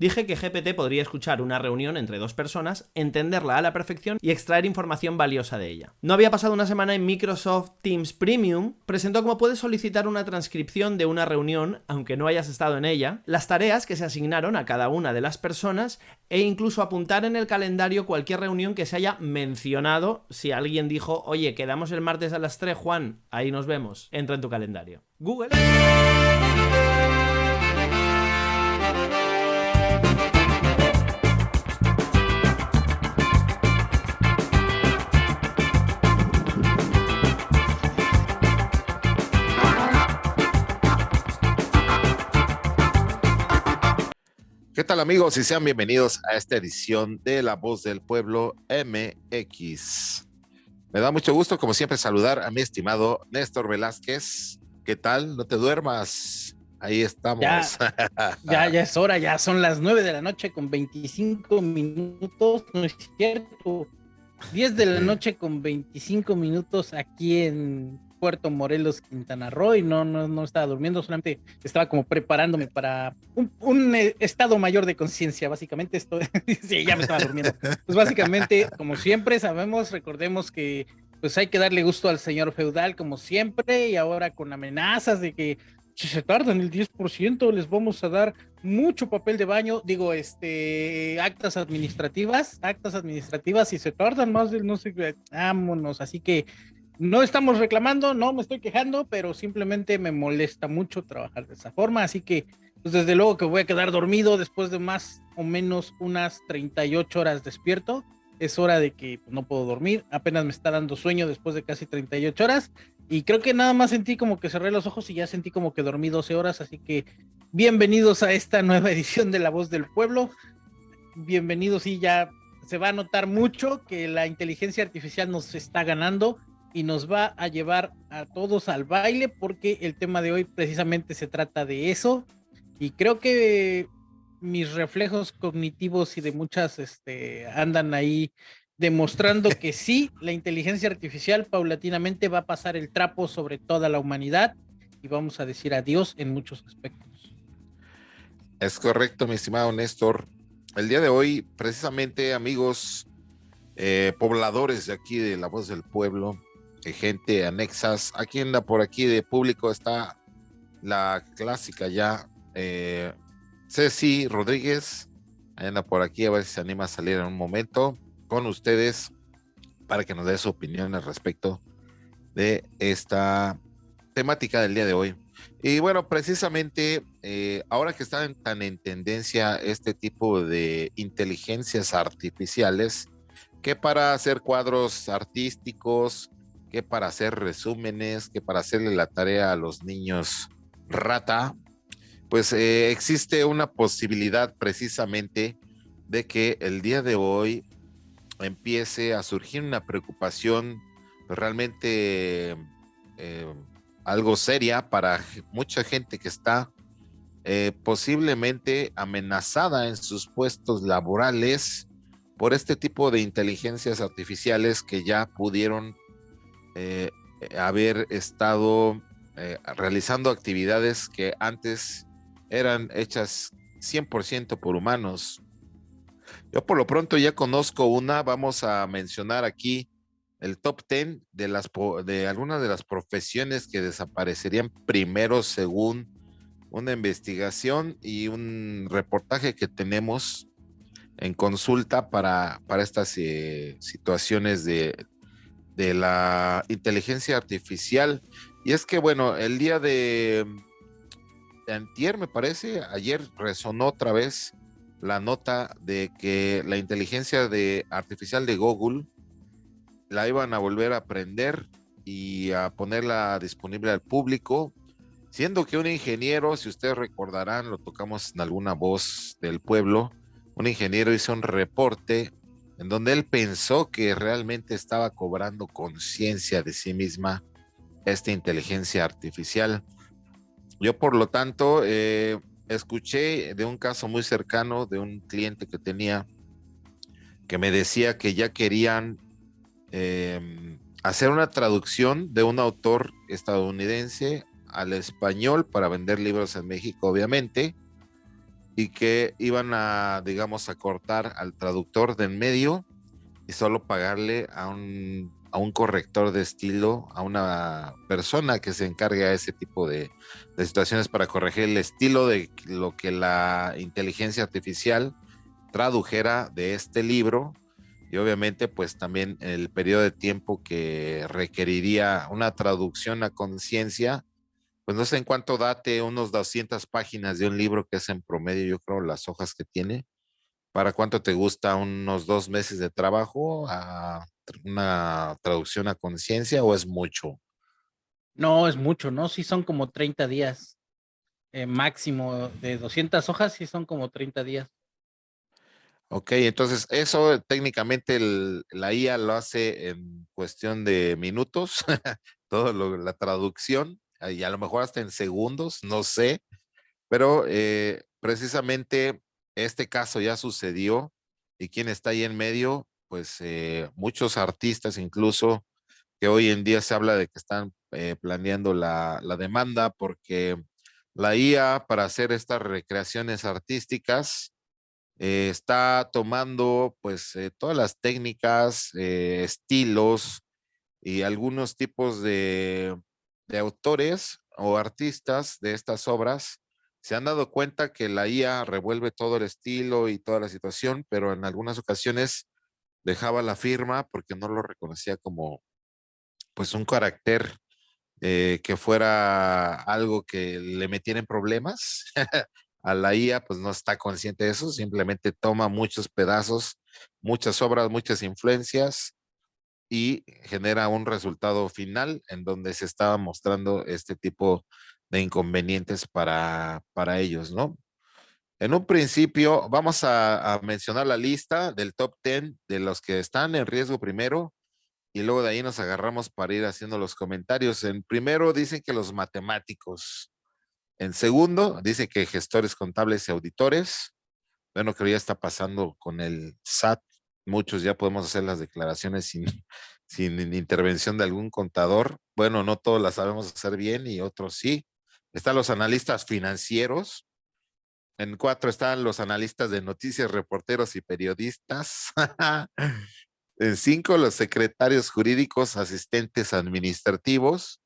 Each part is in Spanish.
Dije que GPT podría escuchar una reunión entre dos personas, entenderla a la perfección y extraer información valiosa de ella. No había pasado una semana en Microsoft Teams Premium, presentó cómo puedes solicitar una transcripción de una reunión, aunque no hayas estado en ella, las tareas que se asignaron a cada una de las personas e incluso apuntar en el calendario cualquier reunión que se haya mencionado si alguien dijo, oye, quedamos el martes a las 3, Juan, ahí nos vemos, entra en tu calendario. Google. ¿Qué tal amigos? Y sean bienvenidos a esta edición de La Voz del Pueblo MX. Me da mucho gusto, como siempre, saludar a mi estimado Néstor Velázquez. ¿Qué tal? No te duermas. Ahí estamos. Ya, ya, ya, es hora, ya son las nueve de la noche con 25 minutos, no es cierto. 10 de la noche con 25 minutos aquí en Puerto Morelos, Quintana Roo, y no, no, no estaba durmiendo, solamente estaba como preparándome para un, eh, estado mayor de conciencia, básicamente esto, sí, ya me estaba durmiendo. Pues básicamente, como siempre sabemos, recordemos que pues hay que darle gusto al señor feudal como siempre, y ahora con amenazas de que si se tardan el 10%, les vamos a dar mucho papel de baño, digo, este, actas administrativas, actas administrativas, y se tardan más del no sé, vámonos, así que no estamos reclamando, no me estoy quejando, pero simplemente me molesta mucho trabajar de esa forma, así que pues desde luego que voy a quedar dormido después de más o menos unas 38 horas despierto. Es hora de que pues, no puedo dormir, apenas me está dando sueño después de casi 38 horas y creo que nada más sentí como que cerré los ojos y ya sentí como que dormí 12 horas, así que bienvenidos a esta nueva edición de La Voz del Pueblo. Bienvenidos y ya se va a notar mucho que la inteligencia artificial nos está ganando y nos va a llevar a todos al baile porque el tema de hoy precisamente se trata de eso y creo que mis reflejos cognitivos y de muchas este, andan ahí demostrando que sí, la inteligencia artificial paulatinamente va a pasar el trapo sobre toda la humanidad y vamos a decir adiós en muchos aspectos. Es correcto, mi estimado Néstor. El día de hoy, precisamente, amigos eh, pobladores de aquí de La Voz del Pueblo, gente anexas. Aquí anda por aquí de público está la clásica ya. Eh, Ceci Rodríguez anda por aquí a ver si se anima a salir en un momento con ustedes para que nos dé su opinión al respecto de esta temática del día de hoy. Y bueno, precisamente eh, ahora que están tan en tendencia este tipo de inteligencias artificiales, que para hacer cuadros artísticos, que para hacer resúmenes, que para hacerle la tarea a los niños rata, pues eh, existe una posibilidad precisamente de que el día de hoy empiece a surgir una preocupación realmente eh, algo seria para mucha gente que está eh, posiblemente amenazada en sus puestos laborales por este tipo de inteligencias artificiales que ya pudieron eh, haber estado eh, realizando actividades que antes eran hechas 100% por humanos. Yo por lo pronto ya conozco una, vamos a mencionar aquí el top 10 de, algunas de las profesiones que desaparecerían primero según una investigación y un reportaje que tenemos en consulta para, para estas eh, situaciones de, de la inteligencia artificial. Y es que, bueno, el día de, antier, me parece, ayer resonó otra vez la nota de que la inteligencia de, artificial de Google la iban a volver a aprender y a ponerla disponible al público, siendo que un ingeniero, si ustedes recordarán, lo tocamos en alguna voz del pueblo, un ingeniero hizo un reporte en donde él pensó que realmente estaba cobrando conciencia de sí misma esta inteligencia artificial. Yo, por lo tanto, eh, escuché de un caso muy cercano de un cliente que tenía que me decía que ya querían em, hacer una traducción de un autor estadounidense al español para vender libros en México, obviamente, que iban a, digamos, a cortar al traductor de en medio y solo pagarle a un, a un corrector de estilo, a una persona que se encargue a ese tipo de, de situaciones para corregir el estilo de lo que la inteligencia artificial tradujera de este libro. Y obviamente pues también el periodo de tiempo que requeriría una traducción a conciencia, pues no sé en cuánto date, unos 200 páginas de un libro que es en promedio, yo creo, las hojas que tiene. ¿Para cuánto te gusta? ¿Unos dos meses de trabajo a una traducción a conciencia o es mucho? No, es mucho, ¿no? Sí son como 30 días. Eh, máximo de 200 hojas, sí son como 30 días. Ok, entonces eso técnicamente la IA lo hace en cuestión de minutos, todo la traducción, y a lo mejor hasta en segundos, no sé, pero eh, precisamente este caso ya sucedió y quien está ahí en medio, pues eh, muchos artistas incluso que hoy en día se habla de que están eh, planeando la, la demanda porque la IA para hacer estas recreaciones artísticas, está tomando pues todas las técnicas, estilos y algunos tipos de, de, autores o artistas de estas obras se han dado cuenta que la IA revuelve todo el estilo y toda la situación, pero en algunas ocasiones dejaba la firma porque no lo reconocía como pues un carácter que fuera algo que le metiera en problemas. A la IA pues no está consciente de eso, simplemente toma muchos pedazos, muchas obras, muchas influencias y genera un resultado final en donde se estaba mostrando este tipo de inconvenientes para, para ellos, ¿no? En un principio vamos a, mencionar la lista del top 10 de los que están en riesgo primero y luego de ahí nos agarramos para ir haciendo los comentarios. En primero dicen que los matemáticos, en segundo, dice que gestores contables y auditores. Bueno, creo ya está pasando con el SAT. Muchos ya podemos hacer las declaraciones sin, sin intervención de algún contador. Bueno, no todos las sabemos hacer bien y otros sí. Están los analistas financieros. En cuatro están los analistas de noticias, reporteros y periodistas. en cinco, los secretarios jurídicos, asistentes administrativos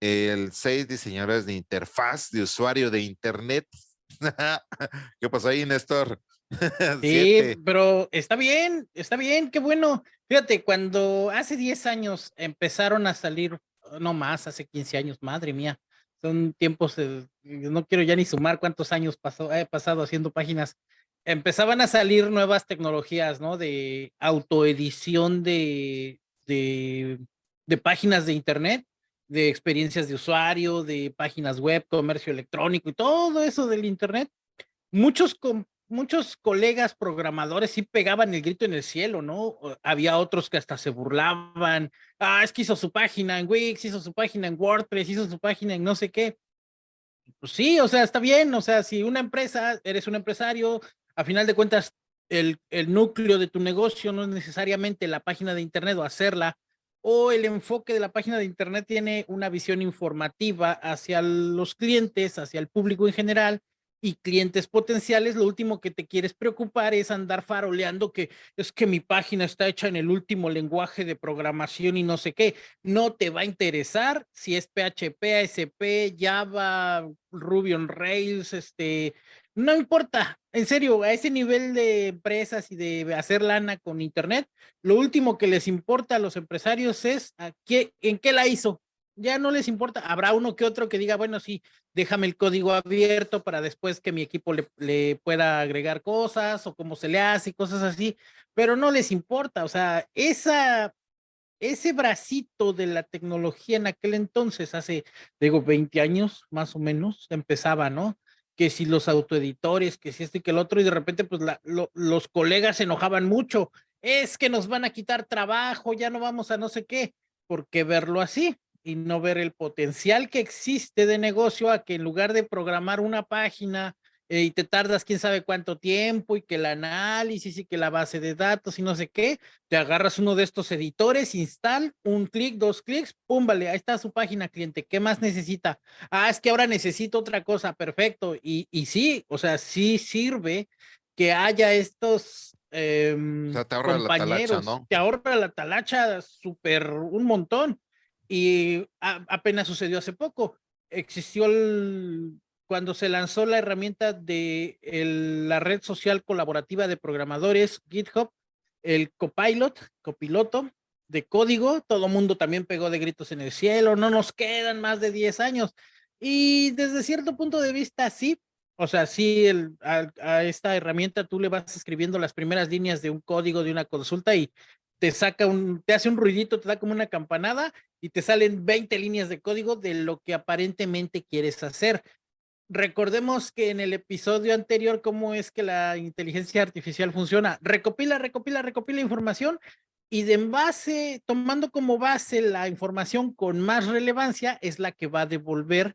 el 6 diseñadores de interfaz de usuario de internet. ¿Qué pasó ahí, Néstor? sí, pero está bien, está bien, qué bueno. Fíjate, cuando hace 10 años empezaron a salir, no más, hace 15 años, madre mía, son tiempos, no quiero ya ni sumar cuántos años pasó, he pasado haciendo páginas. Empezaban a salir nuevas tecnologías, ¿no? De autoedición de, de, de páginas de internet de experiencias de usuario, de páginas web, comercio electrónico y todo eso del Internet, muchos, muchos colegas programadores sí pegaban el grito en el cielo, ¿no? Había otros que hasta se burlaban, ah, es que hizo su página en Wix, hizo su página en WordPress, hizo su página en no sé qué. Pues sí, o sea, está bien, o sea, si una empresa, eres un empresario, a final de cuentas, el, el núcleo de tu negocio no es necesariamente la página de internet o hacerla, o el enfoque de la página de internet tiene una visión informativa hacia los clientes, hacia el público en general y clientes potenciales, lo último que te quieres preocupar es andar faroleando que es que mi página está hecha en el último lenguaje de programación y no sé qué. No te va a interesar si es PHP, ASP, Java, Ruby on Rails, este, no importa, en serio, a ese nivel de empresas y de hacer lana con internet, lo último que les importa a los empresarios es a qué, en qué la hizo. Ya no les importa, habrá uno que otro que diga, bueno, sí, déjame el código abierto para después que mi equipo le, pueda agregar cosas o cómo se le hace, cosas así, pero no les importa, o sea, esa, ese bracito de la tecnología en aquel entonces, hace, digo, 20 años más o menos, empezaba, ¿no? que si los autoeditores, que si este y que el otro, y de repente pues los colegas se enojaban mucho, es que nos van a quitar trabajo, ya no vamos a no sé qué, ¿por qué verlo así? Y no ver el potencial que existe de negocio a que en lugar de programar una página eh, y te tardas quién sabe cuánto tiempo y que el análisis y que la base de datos y no sé qué, te agarras uno de estos editores, install, un clic, dos clics, pum, vale, ahí está su página cliente, ¿qué más necesita? Ah, es que ahora necesito otra cosa, perfecto, y, y sí, o sea, sí sirve que haya estos em, te ahorra compañeros, la talacha, ¿no? te ahorra la talacha súper un montón, y apenas sucedió hace poco, existió cuando se lanzó la herramienta de la red social colaborativa de programadores GitHub, el Copilot, copiloto de código, todo mundo también pegó de gritos en el cielo, no nos quedan más de 10 años. Y desde cierto punto de vista, sí, o sea, sí, a, esta herramienta tú le vas escribiendo las primeras líneas de un código, de una consulta y te saca un, te hace un ruidito, te da como una campanada y te salen 20 líneas de código de lo que aparentemente quieres hacer recordemos que en el episodio anterior, cómo es que la inteligencia artificial funciona. Recopila, recopila, recopila información y de base, tomando como base la información con más relevancia, es la que va a devolver.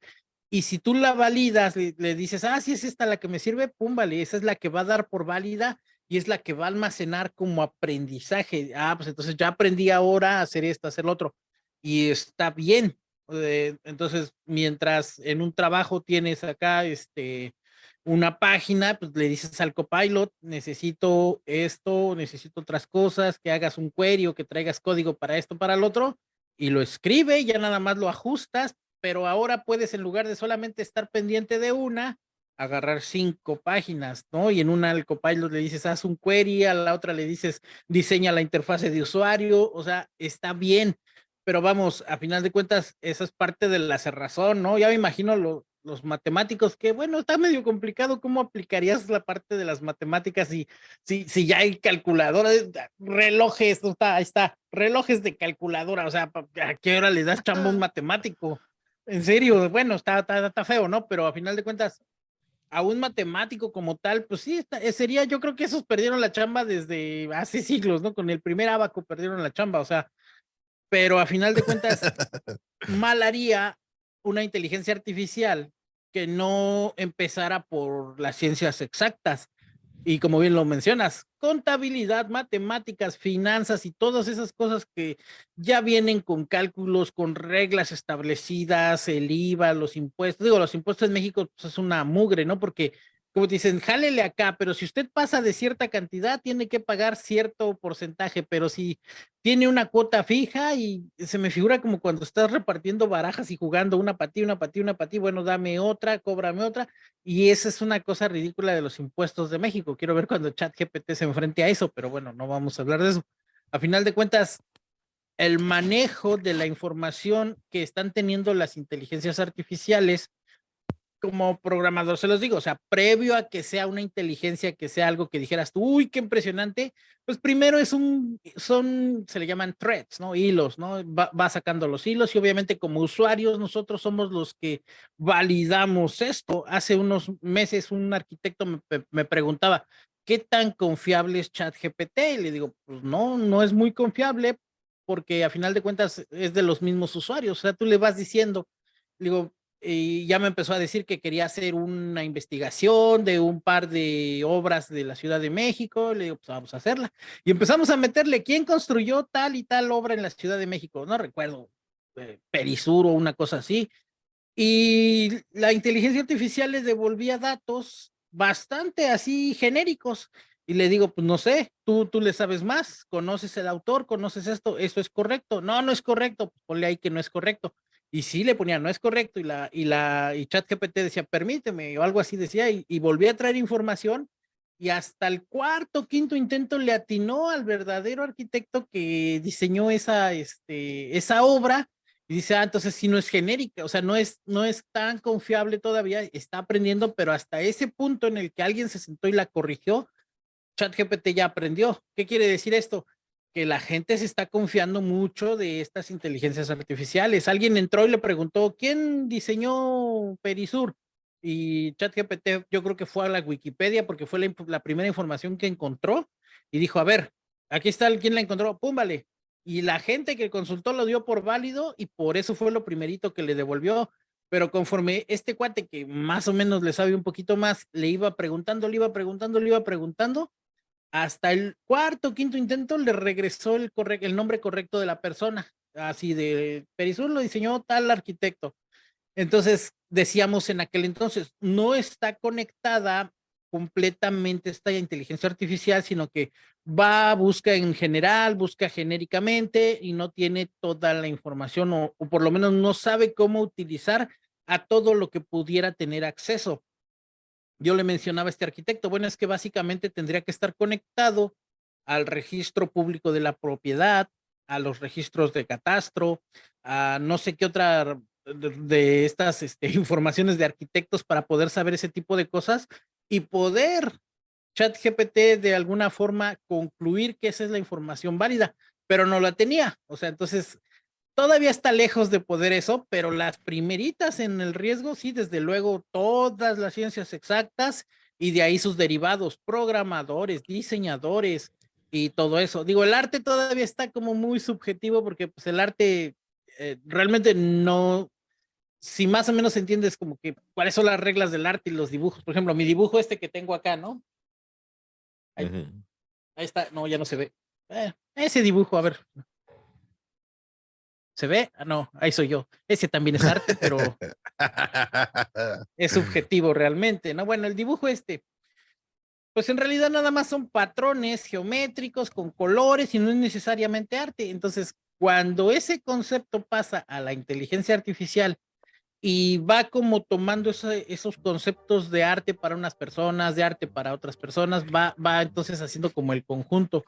Y si tú la validas, le, dices, ah, sí es esta la que me sirve, pum, vale, esa es la que va a dar por válida y es la que va a almacenar como aprendizaje. Ah, pues entonces ya aprendí ahora a hacer esto, a hacer lo otro. Y está bien, entonces, mientras en un trabajo tienes acá este, una página, pues le dices al copilot, necesito esto, necesito otras cosas, que hagas un query o que traigas código para esto, para el otro, y lo escribe, ya nada más lo ajustas, pero ahora puedes en lugar de solamente estar pendiente de una, agarrar cinco páginas, ¿no? Y en una al copilot le dices, haz un query, a la otra le dices, diseña la interfase de usuario, o sea, está bien pero vamos, a final de cuentas, esa es parte de la cerrazón, ¿no? Ya me imagino los matemáticos que, bueno, está medio complicado cómo aplicarías la parte de las matemáticas y si, si ya hay calculadoras, relojes, está, ahí está, relojes de calculadora, o sea, ¿a qué hora le das un matemático? En serio, bueno, está, está, feo, ¿no? Pero a final de cuentas, a un matemático como tal, pues sí, eh, sería, yo creo que esos perdieron la chamba desde hace siglos, ¿no? Con el primer abaco perdieron la chamba, o sea, pero a final de cuentas, mal haría una inteligencia artificial que no empezara por las ciencias exactas. Y como bien lo mencionas, contabilidad, matemáticas, finanzas y todas esas cosas que ya vienen con cálculos, con reglas establecidas, el IVA, los impuestos. Digo, los impuestos en México pues, es una mugre, ¿no? Porque como dicen, jálele acá, pero si usted pasa de cierta cantidad, tiene que pagar cierto porcentaje, pero si tiene una cuota fija y se me figura como cuando estás repartiendo barajas y jugando una patí, una patí, una patí, bueno, dame otra, cóbrame otra, y esa es una cosa ridícula de los impuestos de México. Quiero ver cuando ChatGPT se enfrente a eso, pero bueno, no vamos a hablar de eso. A final de cuentas, el manejo de la información que están teniendo las inteligencias artificiales como programador, se los digo, o sea, previo a que sea una inteligencia, que sea algo que dijeras tú, uy, qué impresionante, pues primero es un, son, se le llaman threads, ¿no? Hilos, ¿no? Va, sacando los hilos y obviamente como usuarios nosotros somos los que validamos esto. Hace unos meses un arquitecto me, me preguntaba, ¿qué tan confiable es ChatGPT? Y le digo, pues no, no es muy confiable porque a final de cuentas es de los mismos usuarios, o sea, tú le vas diciendo, digo, y ya me empezó a decir que quería hacer una investigación de un par de obras de la Ciudad de México, le digo, pues vamos a hacerla. Y empezamos a meterle, ¿quién construyó tal y tal obra en la Ciudad de México? No recuerdo, eh, Perisur o una cosa así. Y la inteligencia artificial le devolvía datos bastante así genéricos. Y le digo, pues no sé, tú, tú le sabes más, conoces el autor, conoces esto, esto es correcto. No, no es correcto, pues ponle ahí que no es correcto y sí le ponía, no es correcto, y la, y la, y ChatGPT decía, permíteme, o algo así decía, y, y volví a traer información, y hasta el cuarto, quinto intento le atinó al verdadero arquitecto que diseñó esa, este, esa obra, y dice, ah, entonces sí no es genérica, o sea, no es, no es tan confiable todavía, está aprendiendo, pero hasta ese punto en el que alguien se sentó y la corrigió, ChatGPT ya aprendió. ¿Qué quiere decir esto? Que la gente se está confiando mucho de estas inteligencias artificiales. Alguien entró y le preguntó, ¿quién diseñó Perisur? Y ChatGPT yo creo que fue a la Wikipedia porque fue la, primera información que encontró y dijo, a ver, aquí está el quien la encontró, pum, vale. Y la gente que consultó lo dio por válido y por eso fue lo primerito que le devolvió. pero conforme este cuate que más o menos le sabe un poquito más, le iba preguntando, le iba preguntando, le iba preguntando, hasta el cuarto, quinto intento le regresó el, el nombre correcto de la persona, así de Perisur lo diseñó tal arquitecto. Entonces decíamos en aquel entonces, no está conectada completamente esta inteligencia artificial, sino que va, busca en general, busca genéricamente y no tiene toda la información o, por lo menos no sabe cómo utilizar a todo lo que pudiera tener acceso. Yo le mencionaba a este arquitecto, bueno, es que básicamente tendría que estar conectado al registro público de la propiedad, a los registros de catastro, a no sé qué otra de, estas este, informaciones de arquitectos para poder saber ese tipo de cosas y poder ChatGPT de alguna forma concluir que esa es la información válida, pero no la tenía. O sea, entonces todavía está lejos de poder eso, pero las primeritas en el riesgo, sí, desde luego, todas las ciencias exactas y de ahí sus derivados, programadores, diseñadores y todo eso. Digo, el arte todavía está como muy subjetivo porque pues el arte eh, realmente no, si más o menos entiendes como que cuáles son las reglas del arte y los dibujos. Por ejemplo, mi dibujo este que tengo acá, ¿no? Ahí, está, no, ya no se ve. Eh, ese dibujo, a ver. ¿Se ve? Ah, no, ahí soy yo. Ese también es arte, pero es subjetivo realmente, ¿no? Bueno, el dibujo este, pues en realidad nada más son patrones geométricos con colores y no es necesariamente arte. Entonces, cuando ese concepto pasa a la inteligencia artificial y va como tomando esos conceptos de arte para unas personas, de arte para otras personas, va, va entonces haciendo como el conjunto.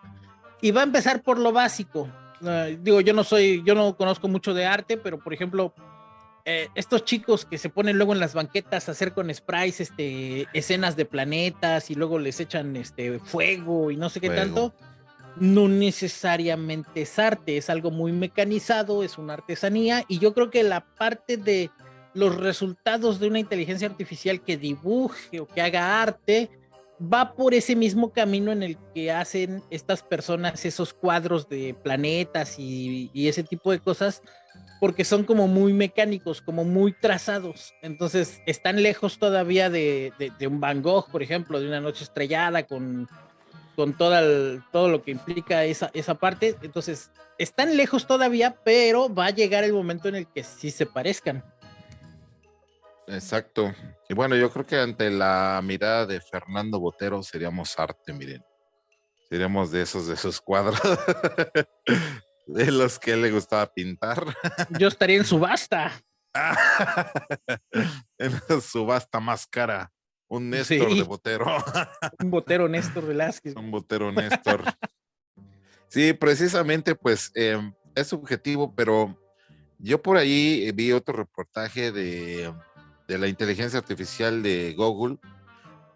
Y va a empezar por lo básico. Ah, digo, yo no soy, yo no conozco mucho de arte, pero por ejemplo, eh, estos chicos que se ponen luego en las banquetas a hacer con sprays este, escenas de planetas y luego les echan este, fuego y no sé qué tanto, no necesariamente es arte, es algo muy mecanizado, es una artesanía y yo creo que la parte de los resultados de una inteligencia artificial que dibuje o que haga arte va por ese mismo camino en el que hacen estas personas esos cuadros de planetas y, ese tipo de cosas, porque son como muy mecánicos, como muy trazados. Entonces están lejos todavía de, un Van Gogh, por ejemplo, de una noche estrellada con, con todo lo que implica esa, esa parte. Entonces están lejos todavía, pero va a llegar el momento en el que sí se parezcan. Exacto. Y bueno, yo creo que ante la mirada de Fernando Botero seríamos arte, miren. Seríamos de esos, de esos cuadros. de los que le gustaba pintar. Yo estaría en subasta. en la subasta más cara. Un Néstor de Botero. Un Botero Néstor Velázquez. Un Botero Néstor. Sí, precisamente, pues em, es subjetivo, pero yo por ahí vi otro reportaje de de la inteligencia artificial de Google,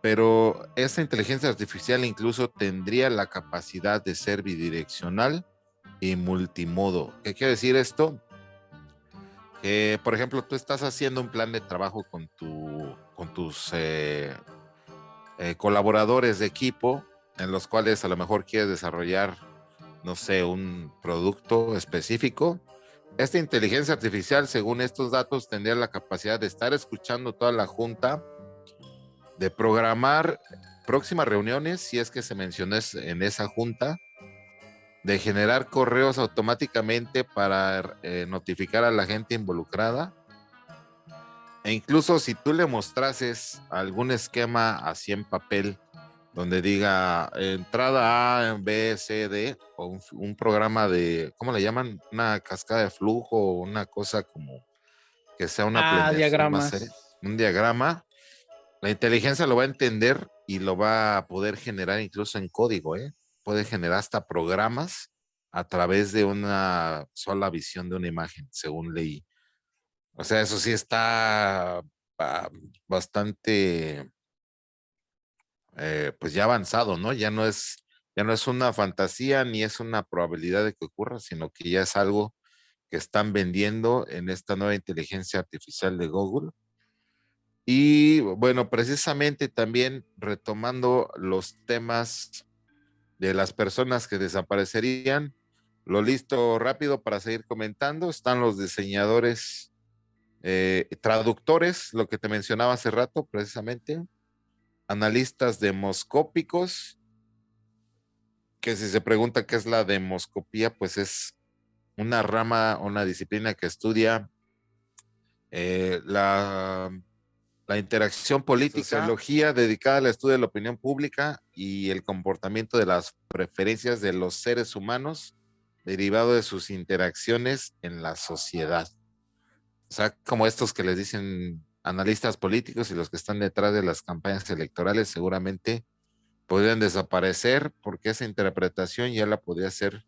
pero esa inteligencia artificial incluso tendría la capacidad de ser bidireccional y multimodo. ¿Qué quiere decir esto? Que, por ejemplo, tú estás haciendo un plan de trabajo con, tu, con tus eh, eh, colaboradores de equipo, en los cuales a lo mejor quieres desarrollar, no sé, un producto específico esta inteligencia artificial, según estos datos, tendría la capacidad de estar escuchando toda la junta, de programar próximas reuniones, si es que se mencionó en esa junta, de generar correos automáticamente para eh, notificar a la gente involucrada. E incluso si tú le mostrases algún esquema así en papel, donde diga entrada A, B, C, D, o un, programa de, ¿cómo le llaman? Una cascada de flujo, o una cosa como que sea una ah, diagrama. un diagrama. La inteligencia lo va a entender y lo va a poder generar incluso en código, ¿eh? Puede generar hasta programas a través de una sola visión de una imagen, según leí. O sea, eso sí está bastante eh, pues ya avanzado, ¿no? Ya no es, ya no es una fantasía ni es una probabilidad de que ocurra, sino que ya es algo que están vendiendo en esta nueva inteligencia artificial de Google. Y bueno, precisamente también retomando los temas de las personas que desaparecerían, lo listo rápido para seguir comentando, están los diseñadores eh, traductores, lo que te mencionaba hace rato precisamente, analistas demoscópicos, que si se pregunta qué es la demoscopía, pues es una rama, una disciplina que estudia eh, la, la, interacción política, sociología dedicada al estudio de la opinión pública y el comportamiento de las preferencias de los seres humanos derivado de sus interacciones en la sociedad. O sea, como estos que les dicen analistas políticos y los que están detrás de las campañas electorales seguramente podrían desaparecer porque esa interpretación ya la podría hacer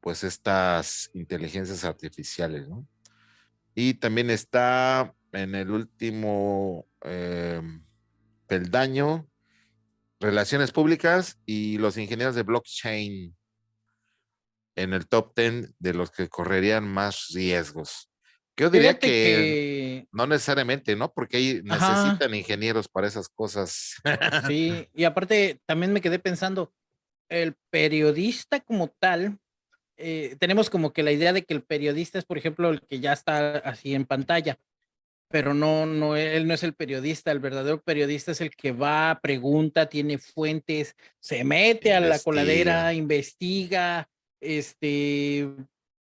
pues estas inteligencias artificiales, ¿no? Y también está en el último em, peldaño relaciones públicas y los ingenieros de blockchain en el top 10 de los que correrían más riesgos. Yo diría que, no necesariamente, ¿no? Porque ahí necesitan ingenieros para esas cosas. Sí, y aparte también me quedé pensando, el periodista como tal, eh, tenemos como que la idea de que el periodista es, por ejemplo, el que ya está así en pantalla, pero no, no, él no es el periodista, el verdadero periodista es el que va, pregunta, tiene fuentes, se mete a la coladera, investiga, este,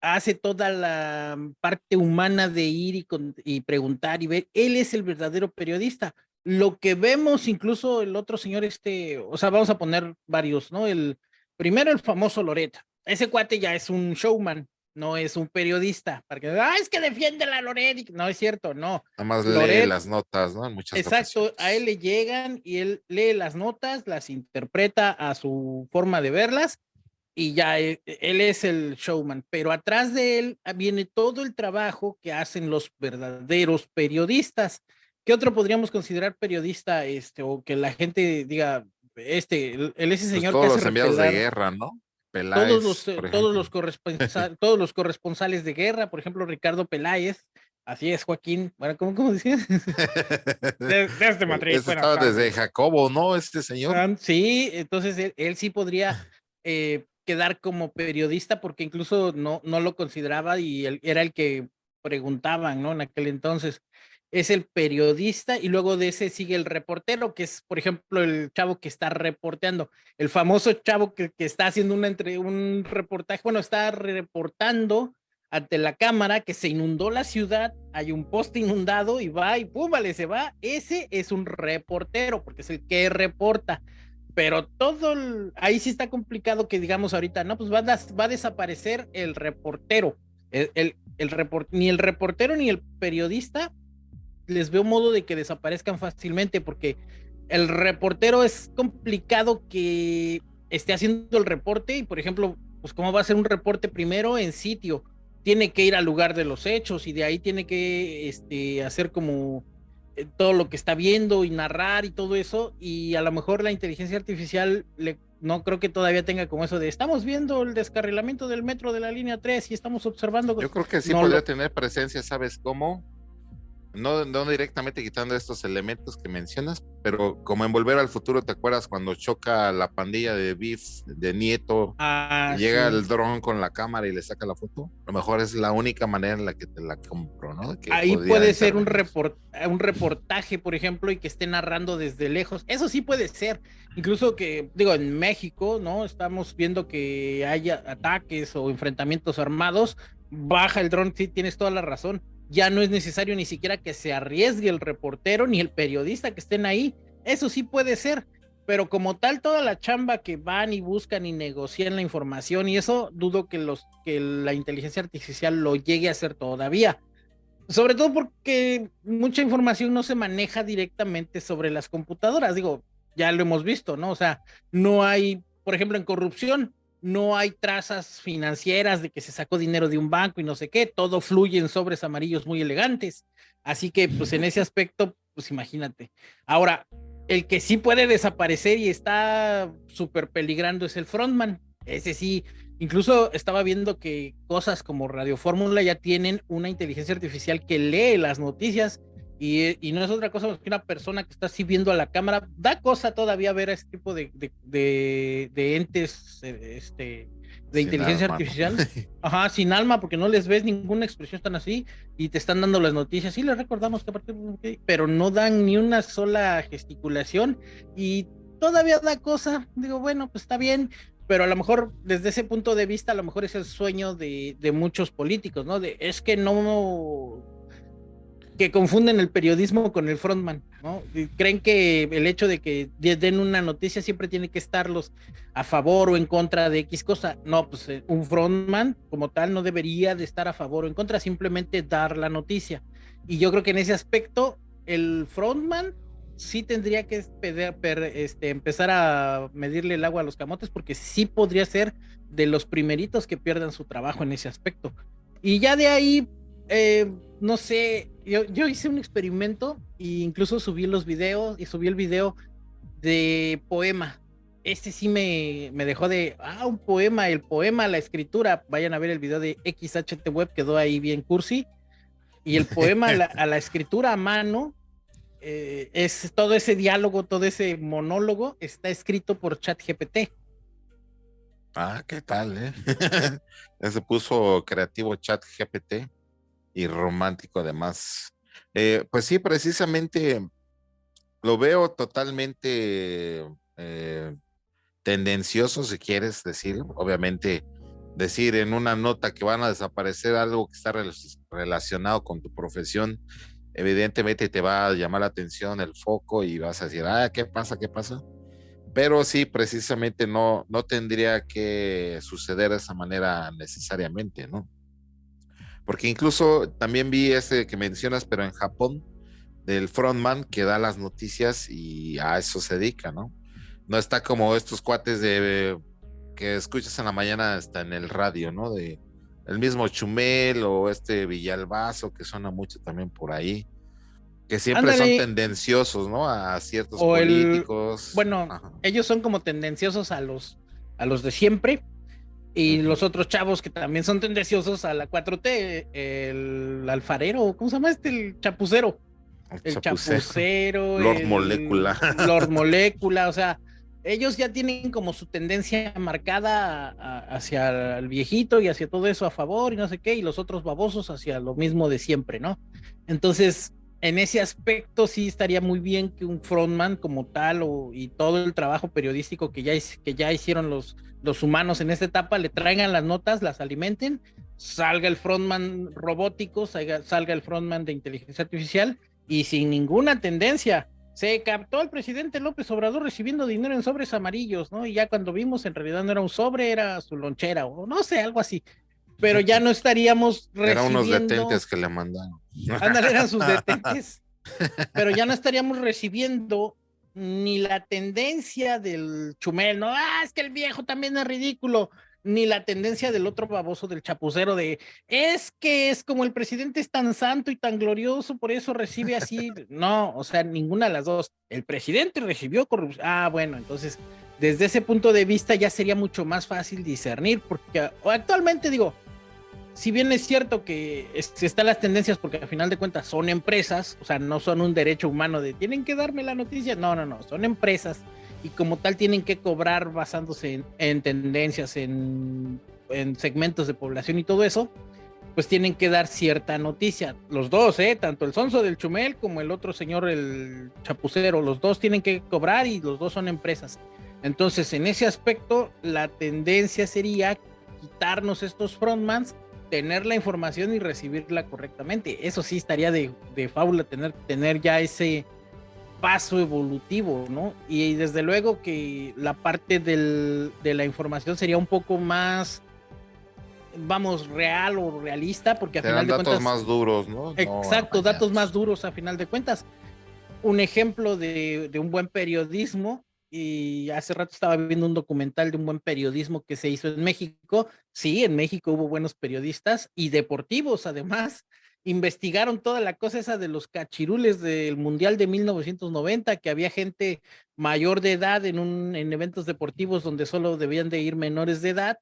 hace toda la parte humana de ir y, y, preguntar y ver. Él es el verdadero periodista. Lo que vemos, incluso el otro señor, este, o sea, vamos a poner varios, ¿no? El primero, el famoso Loret. Ese cuate ya es un showman, no es un periodista. Para que, ah, es que defiende la Loret. No es cierto, no. Nada más lee las notas, ¿no? muchas exacto, a él le llegan y él lee las notas, las interpreta a su forma de verlas y ya e, él, es el showman, pero atrás de él ah, viene todo el trabajo que hacen los verdaderos periodistas. ¿Qué otro podríamos considerar periodista este o que la gente diga este él, ese pues señor todos que los enviados de guerra, ¿no? Peláez, todos los todos los corresponsales todos los corresponsales de guerra, por ejemplo, Ricardo Peláez, Así es, Joaquín. Bueno, ¿cómo, cómo decías? desde Madrid. estaba desde Jacobo, ¿no? Este señor. Sí, entonces él, sí podría eh, quedar como periodista porque incluso no, no lo consideraba y él, era el que preguntaban, ¿no? En aquel entonces. Es el periodista y luego de ese sigue el reportero, que es, por ejemplo, el chavo que está reporteando, el famoso chavo que, que está haciendo una entre, un reportaje, bueno, está reportando ante la cámara que se inundó la ciudad, hay un poste inundado y va y pum, vale, se va. Ese es un reportero porque es el que reporta pero todo ahí sí está complicado que digamos ahorita, no, pues va a, desaparecer el reportero, el, el, ni el reportero ni el periodista les veo modo de que desaparezcan fácilmente porque el reportero es complicado que esté haciendo el reporte y por ejemplo, pues cómo va a ser un reporte primero en sitio, tiene que ir al lugar de los hechos y de ahí tiene que este, hacer como todo lo que está viendo y narrar y todo eso, y a lo mejor la inteligencia artificial le, no creo que todavía tenga como eso de estamos viendo el descarrilamiento del metro de la línea 3 y estamos observando. Yo creo que sí podría tener presencia, ¿sabes cómo? No, no directamente quitando estos elementos que mencionas, pero como en Volver al Futuro, ¿te acuerdas cuando choca la pandilla de Biff, de Nieto, ah, llega el dron con la cámara y le saca la foto? A lo mejor es la única manera en la que te la compro, ¿no? Ahí puede ser un, un reportaje, por ejemplo, y que esté narrando desde lejos. Eso sí puede ser. Incluso que, digo, en México, ¿no? Estamos viendo que haya ataques o enfrentamientos armados. Baja el dron, sí, tienes toda la razón ya no es necesario ni siquiera que se arriesgue el reportero ni el periodista que estén ahí. Eso sí puede ser, pero como tal toda la chamba que van y buscan y negocian la información y eso dudo que los que la inteligencia artificial lo llegue a hacer todavía. Sobre todo porque mucha información no se maneja directamente sobre las computadoras, digo, ya lo hemos visto, ¿no? O sea, no hay, por ejemplo, en corrupción, no hay trazas financieras de que se sacó dinero de un banco y no sé qué, todo fluye en sobres amarillos muy elegantes. Así que, pues en ese aspecto, pues imagínate. Ahora, el que sí puede desaparecer y está súper peligrando es el frontman. Ese sí, incluso estaba viendo que cosas como Radio Fórmula ya tienen una inteligencia artificial que lee las noticias Y, no es otra cosa más que una persona que está así viendo a la cámara. Da cosa todavía ver a este tipo de, de, entes eh, este, de inteligencia artificial. Ajá, sin alma, porque no les ves ninguna expresión tan así y te están dando las noticias. Sí, les recordamos que a partir de... Pero no dan ni una sola gesticulación y todavía da cosa. Digo, bueno, pues está bien, pero a lo mejor desde ese punto de vista, a lo mejor es el sueño de, de muchos políticos, ¿no? De, es que no que confunden el periodismo con el frontman, ¿no? creen que el hecho de que den una noticia siempre tiene que estarlos a favor o en contra de X cosa. No, pues eh, un frontman como tal no debería de estar a favor o en contra, simplemente dar la noticia. Y yo creo que en ese aspecto el frontman sí tendría que este, empezar a medirle el agua a los camotes porque sí podría ser de los primeritos que pierdan su trabajo en ese aspecto. Y ya de ahí, eh, no sé, yo, hice un experimento e incluso subí los videos y subí el video de poema. Este sí me, me dejó de, ah, un poema, el poema, la escritura. Vayan a ver el video de XHT Web, quedó ahí bien cursi. Y el poema a la, escritura a mano, eh, es todo ese diálogo, todo ese monólogo está escrito por ChatGPT. Ah, ¿qué tal, eh? se puso creativo ChatGPT y romántico además. Eh, pues sí, precisamente lo veo totalmente eh, tendencioso, si quieres decir, obviamente decir en una nota que van a desaparecer algo que está relacionado con tu profesión, evidentemente te va a llamar la atención el foco y vas a decir, ah, ¿qué pasa? ¿Qué pasa? Pero sí, precisamente no, no tendría que suceder de esa manera necesariamente, ¿no? Porque incluso también vi ese que mencionas, pero en Japón, del frontman que da las noticias y a eso se dedica, ¿no? No está como estos cuates de que escuchas en la mañana hasta en el radio, ¿no? De el mismo Chumel o este Villalbazo que suena mucho también por ahí, que siempre son tendenciosos, ¿no? A ciertos políticos. bueno, ellos son como tendenciosos a los a los de siempre, y los otros chavos que también son tendenciosos a la 4T, el alfarero, ¿cómo se llama este? El chapucero. El, chapucero. Lord Molecula. Lord Molecula, o sea, ellos ya tienen como su tendencia marcada hacia el viejito y hacia todo eso a favor y no sé qué, y los otros babosos hacia lo mismo de siempre, ¿no? Entonces, en ese aspecto sí estaría muy bien que un frontman como tal o, y todo el trabajo periodístico que ya, que ya hicieron los, los humanos en esta etapa le traigan las notas, las alimenten, salga el frontman robótico, salga, salga el frontman de inteligencia artificial y sin ninguna tendencia. Se captó al presidente López Obrador recibiendo dinero en sobres amarillos, ¿no? Y ya cuando vimos, en realidad no era un sobre, era su lonchera, o no sé, algo así pero ya no estaríamos recibiendo... Eran unos detentes que le mandaron. Ándale, eran sus detentes. pero ya no estaríamos recibiendo ni la tendencia del chumel, no, ah, es que el viejo también es ridículo, ni la tendencia del otro baboso del chapucero de, es que es como el presidente es tan santo y tan glorioso, por eso recibe así. no, o sea, ninguna de las dos. El presidente recibió corrupción. Ah, bueno, entonces, desde ese punto de vista ya sería mucho más fácil discernir, porque actualmente digo, si bien es cierto que están las tendencias porque al final de cuentas son empresas, o sea, no son un derecho humano de tienen que darme la noticia, no, no, no, son empresas y como tal tienen que cobrar basándose en, tendencias, en, segmentos de población y todo eso, pues tienen que dar cierta noticia. Los dos, ¿eh? Tanto el sonso del Chumel como el otro señor, el chapucero, los dos tienen que cobrar y los dos son empresas. Entonces, en ese aspecto, la tendencia sería quitarnos estos frontmans tener la información y recibirla correctamente. Eso sí estaría de, de fábula tener, tener ya ese paso evolutivo, ¿no? Y desde luego que la parte del, de la información sería un poco más, vamos, real o realista, porque a final de datos más duros, ¿no? Exacto, datos más duros a final de cuentas. Un ejemplo de, de un buen periodismo y hace rato estaba viendo un documental de un buen periodismo que se hizo en México. Sí, en México hubo buenos periodistas y deportivos, además. Investigaron toda la cosa esa de los cachirules del Mundial de 1990, que había gente mayor de edad en, un, en eventos deportivos donde solo debían de ir menores de edad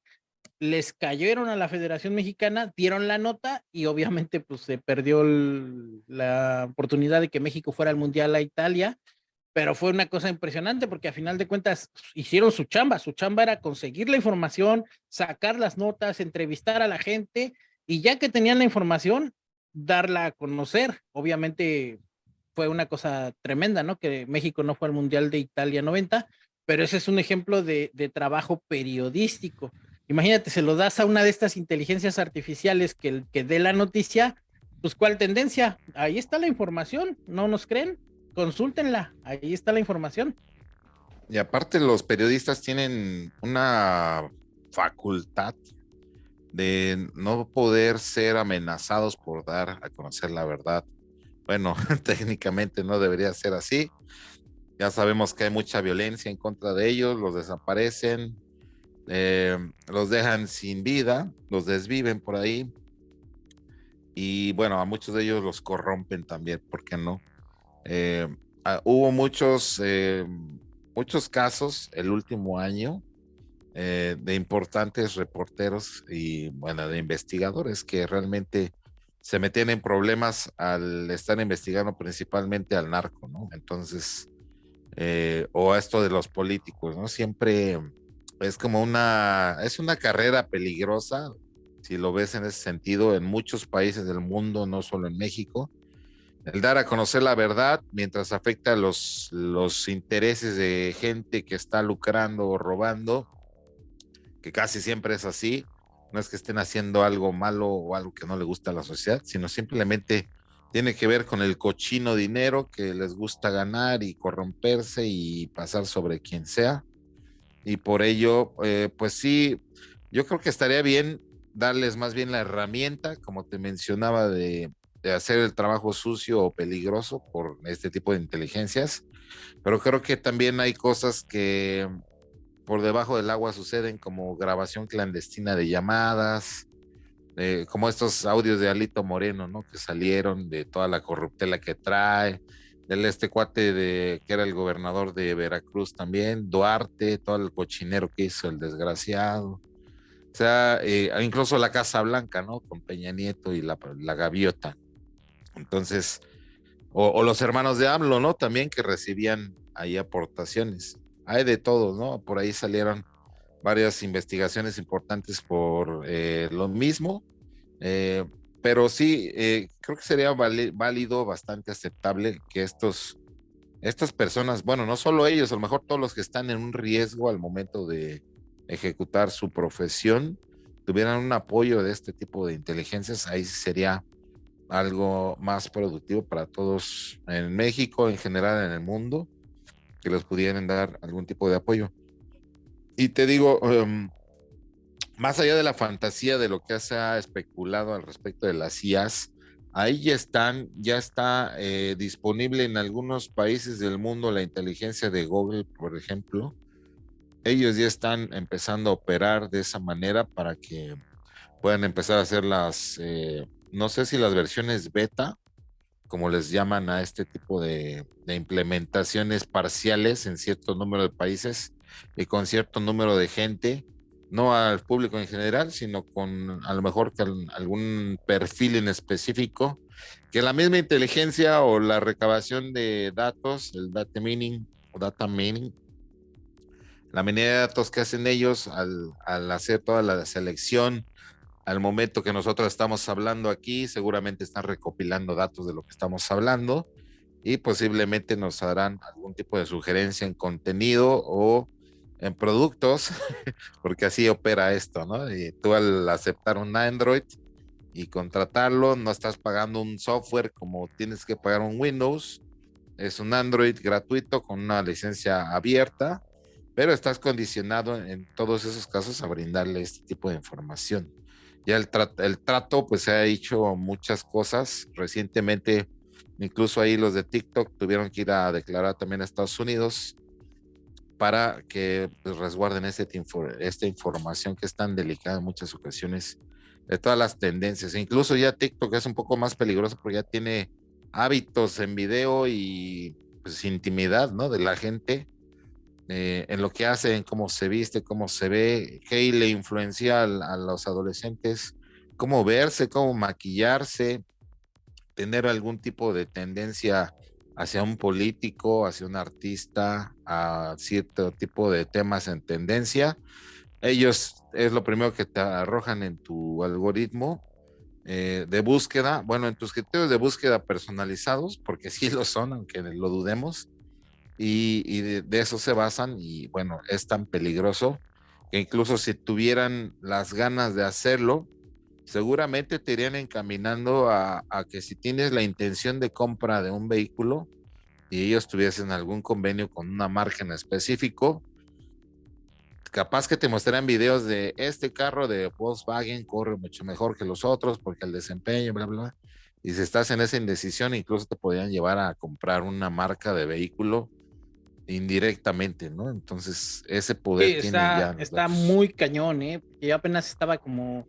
les cayeron a la Federación Mexicana, dieron la nota y obviamente pues se perdió la oportunidad de que México fuera al Mundial a Italia, pero fue una cosa impresionante porque a final de cuentas hicieron su chamba, su chamba era conseguir la información, sacar las notas, entrevistar a la gente y ya que tenían la información, darla a conocer. Obviamente fue una cosa tremenda, ¿no? Que México no fue al Mundial de Italia 90, pero ese es un ejemplo de, de trabajo periodístico. Imagínate, se lo das a una de estas inteligencias artificiales que, que dé la noticia, pues ¿cuál tendencia? Ahí está la información, ¿no nos creen? Consúltenla, ahí está la información. Y aparte los periodistas tienen una facultad de no poder ser amenazados por dar a conocer la verdad. Bueno, técnicamente no debería ser así. Ya sabemos que hay mucha violencia en contra de ellos, los desaparecen, eh, los dejan sin vida, los desviven por ahí. Y bueno, a muchos de ellos los corrompen también, ¿por qué no? Eh, ah, hubo muchos, eh, muchos casos el último año de importantes reporteros y bueno, de investigadores que realmente se metían en problemas al estar investigando principalmente al narco, ¿no? Entonces, o a esto de los políticos, ¿no? Siempre es como una, es una carrera peligrosa, si lo ves en ese sentido, en muchos países del mundo, no solo en México. El dar a conocer la verdad mientras afecta los, los intereses de gente que está lucrando o robando, que casi siempre es así. No es que estén haciendo algo malo o algo que no le gusta a la sociedad, sino simplemente tiene que ver con el cochino dinero que les gusta ganar y corromperse y pasar sobre quien sea y por ello, eh, pues sí, yo creo que estaría bien darles más bien la herramienta, como te mencionaba, de, hacer el trabajo sucio o peligroso por este tipo de inteligencias, pero creo que también hay cosas que por debajo del agua suceden, como grabación clandestina de llamadas, eh, como estos audios de Alito Moreno, ¿no? Que salieron de toda la corruptela que trae, del este cuate de que era el gobernador de Veracruz también, Duarte, todo el cochinero que hizo el desgraciado. O sea, eh, incluso la Casa Blanca, ¿no? Con Peña Nieto y la, la gaviota. Entonces, o, los hermanos de AMLO, ¿no? También que recibían ahí aportaciones. Hay de todos, ¿no? Por ahí salieron varias investigaciones importantes por eh, lo mismo. Eh, pero sí, eh, creo que sería válido, bastante aceptable que estos, estas personas, bueno, no solo ellos, a lo mejor todos los que están en un riesgo al momento de ejecutar su profesión, tuvieran un apoyo de este tipo de inteligencias, ahí sería algo más productivo para todos en México, en general en el mundo, que les pudieran dar algún tipo de apoyo. Y te digo, em, más allá de la fantasía de lo que se ha especulado al respecto de las IAS, ahí ya están, ya está eh, disponible en algunos países del mundo la inteligencia de Google, por ejemplo. Ellos ya están empezando a operar de esa manera para que puedan empezar a hacer las, eh, no sé si las versiones beta, como les llaman a este tipo de, implementaciones parciales en cierto número de países y con cierto número de gente no al público en general, sino con a lo mejor algún perfil en específico, que la misma inteligencia o la recabación de datos, el data mining o data mining, la manera de datos que hacen ellos al, al hacer toda la selección, al momento que nosotros estamos hablando aquí, seguramente están recopilando datos de lo que estamos hablando y posiblemente nos harán algún tipo de sugerencia en contenido o en productos, porque así opera esto, ¿no? Y tú al aceptar un Android y contratarlo, no estás pagando un software como tienes que pagar un Windows, es un Android gratuito con una licencia abierta, pero estás condicionado en todos esos casos a brindarle este tipo de información. Ya el, el trato, pues se ha hecho muchas cosas. Recientemente, incluso ahí los de TikTok tuvieron que ir a declarar también a Estados Unidos para que pues, resguarden este, esta información que es tan delicada en muchas ocasiones de todas las tendencias. Incluso ya TikTok es un poco más peligroso porque ya tiene hábitos en video y pues, intimidad, ¿no? De la gente. Eh, en lo que hace, en cómo se viste, cómo se ve, qué le influencia a, los adolescentes, cómo verse, cómo maquillarse, tener algún tipo de tendencia hacia un político, hacia un artista, a cierto tipo de temas en tendencia. Ellos es lo primero que te arrojan en tu algoritmo eh, de búsqueda, bueno, en tus criterios de búsqueda personalizados, porque sí lo son, aunque lo dudemos, y, de, eso se basan y bueno, es tan peligroso que incluso si tuvieran las ganas de hacerlo, seguramente te irían encaminando a, que si tienes la intención de compra de un vehículo y ellos tuviesen algún convenio con una marca en específico, capaz que te mostrarán videos de este carro de Volkswagen corre mucho mejor que los otros porque el desempeño, bla, bla. Y si estás en esa indecisión, incluso te podrían llevar a comprar una marca de vehículo indirectamente, ¿no? Entonces, ese poder tiene está, ya. Está muy cañón, ¿eh? Yo apenas estaba como.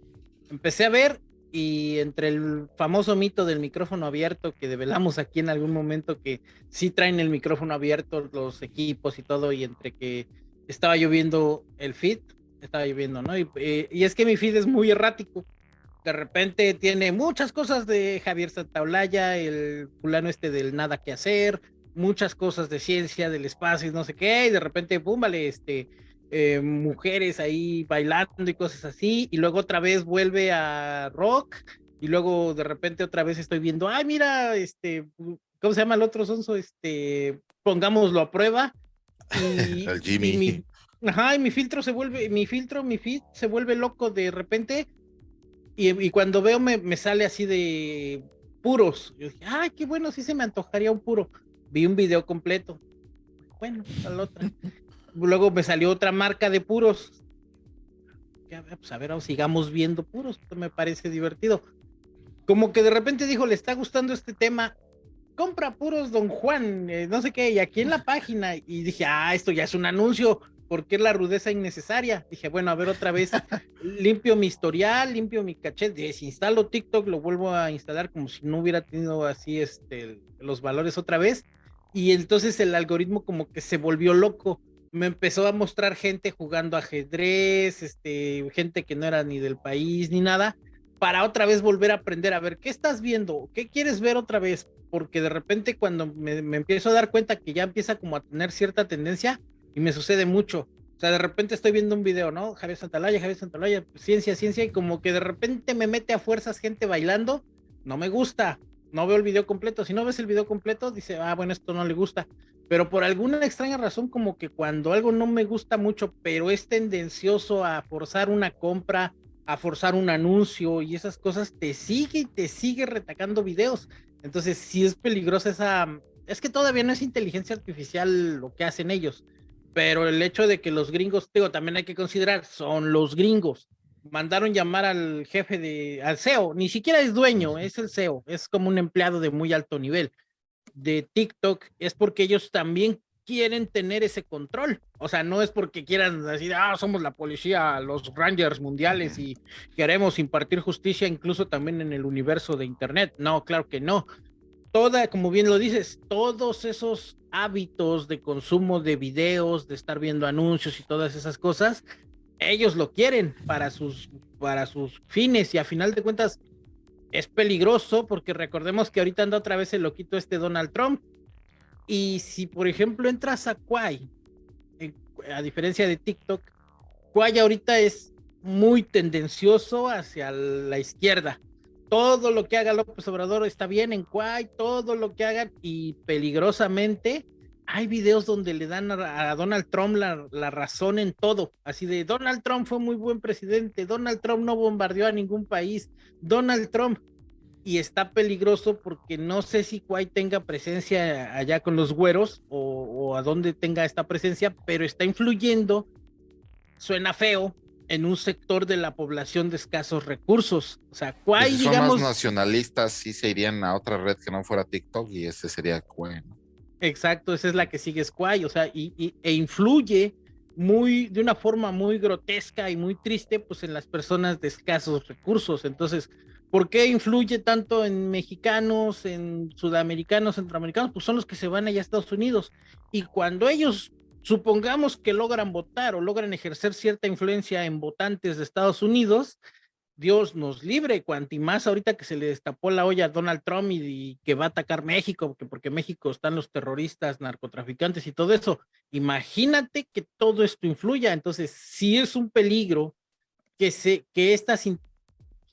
Empecé a ver y entre el famoso mito del micrófono abierto que develamos aquí en algún momento, que sí traen el micrófono abierto los equipos y todo, y entre que estaba lloviendo el feed, estaba lloviendo, ¿no? Eh, y, es que mi feed es muy errático. De repente tiene muchas cosas de Javier Santaolalla, el fulano este del nada que hacer, muchas cosas de ciencia, del espacio y no sé qué, y de repente, pum, vale, este, eh, mujeres ahí bailando y cosas así, y luego otra vez vuelve a rock, y luego de repente otra vez estoy viendo, ay, mira, este, ¿cómo se llama el otro sonso? Este, pongámoslo a prueba, y, el Jimmy. mi, ajá, y mi filtro se vuelve, mi filtro, mi feed se vuelve loco de repente. Y, cuando veo me, me, sale así de puros. Yo dije, ay, qué bueno, sí se me antojaría un puro. Vi un video completo. Bueno, al otro. Luego me salió otra marca de puros. pues a ver, sigamos viendo puros. Esto me parece divertido. Como que de repente dijo, le está gustando este tema compra puros Don Juan, eh, no sé qué, y aquí en la página, y dije, ah, esto ya es un anuncio, ¿por qué la rudeza innecesaria? Dije, bueno, a ver otra vez, limpio mi historial, limpio mi caché, desinstalo TikTok, lo vuelvo a instalar como si no hubiera tenido así este, los valores otra vez, y entonces el algoritmo como que se volvió loco, me empezó a mostrar gente jugando ajedrez, este, gente que no era ni del país ni nada, para otra vez volver a aprender a ver qué estás viendo, qué quieres ver otra vez, porque de repente cuando me, empiezo a dar cuenta que ya empieza como a tener cierta tendencia y me sucede mucho. O sea, de repente estoy viendo un video, ¿no? Javier Santalaya, Javier Santalaya, ciencia, ciencia, y como que de repente me mete a fuerzas gente bailando, no me gusta, no veo el video completo. Si no ves el video completo, dice, ah, bueno, esto no le gusta. Pero por alguna extraña razón, como que cuando algo no me gusta mucho, pero es tendencioso a forzar una compra, a forzar un anuncio y esas cosas, te sigue y te sigue retacando videos. Entonces, sí es peligrosa esa... Es que todavía no es inteligencia artificial lo que hacen ellos, pero el hecho de que los gringos, digo, también hay que considerar, son los gringos. Mandaron llamar al jefe de, al CEO, ni siquiera es dueño, es el CEO, es como un empleado de muy alto nivel de TikTok, es porque ellos también quieren tener ese control. O sea, no es porque quieran decir, ah, somos la policía, los Rangers mundiales y queremos impartir justicia incluso también en el universo de Internet. No, claro que no. Toda, como bien lo dices, todos esos hábitos de consumo de videos, de estar viendo anuncios y todas esas cosas, ellos lo quieren para sus, para sus fines y a final de cuentas es peligroso porque recordemos que ahorita anda otra vez el loquito este Donald Trump y si, por ejemplo, entras a Quay, a diferencia de TikTok, Quay ahorita es muy tendencioso hacia la izquierda. Todo lo que haga López Obrador está bien en Quay, todo lo que hagan y peligrosamente hay videos donde le dan a, Donald Trump la, la, razón en todo, así de Donald Trump fue muy buen presidente, Donald Trump no bombardeó a ningún país, Donald Trump, y está peligroso porque no sé si Kuwait tenga presencia allá con los güeros o, a dónde tenga esta presencia, pero está influyendo, suena feo, en un sector de la población de escasos recursos. O sea, Kuwait, si digamos... Son nacionalistas, sí se irían a otra red que no fuera TikTok y ese sería Kuwait. Exacto, esa es la que sigue Squay, o sea, y, e influye muy, de una forma muy grotesca y muy triste, pues en las personas de escasos recursos. Entonces, ¿Por qué influye tanto en mexicanos, en sudamericanos, centroamericanos? Pues son los que se van allá a Estados Unidos. Y cuando ellos supongamos que logran votar o logran ejercer cierta influencia en votantes de Estados Unidos, Dios nos libre, cuanti más ahorita que se le destapó la olla a Donald Trump y, que va a atacar México, porque, porque México están los terroristas, narcotraficantes y todo eso. Imagínate que todo esto influya. Entonces, si es un peligro que se, que estas,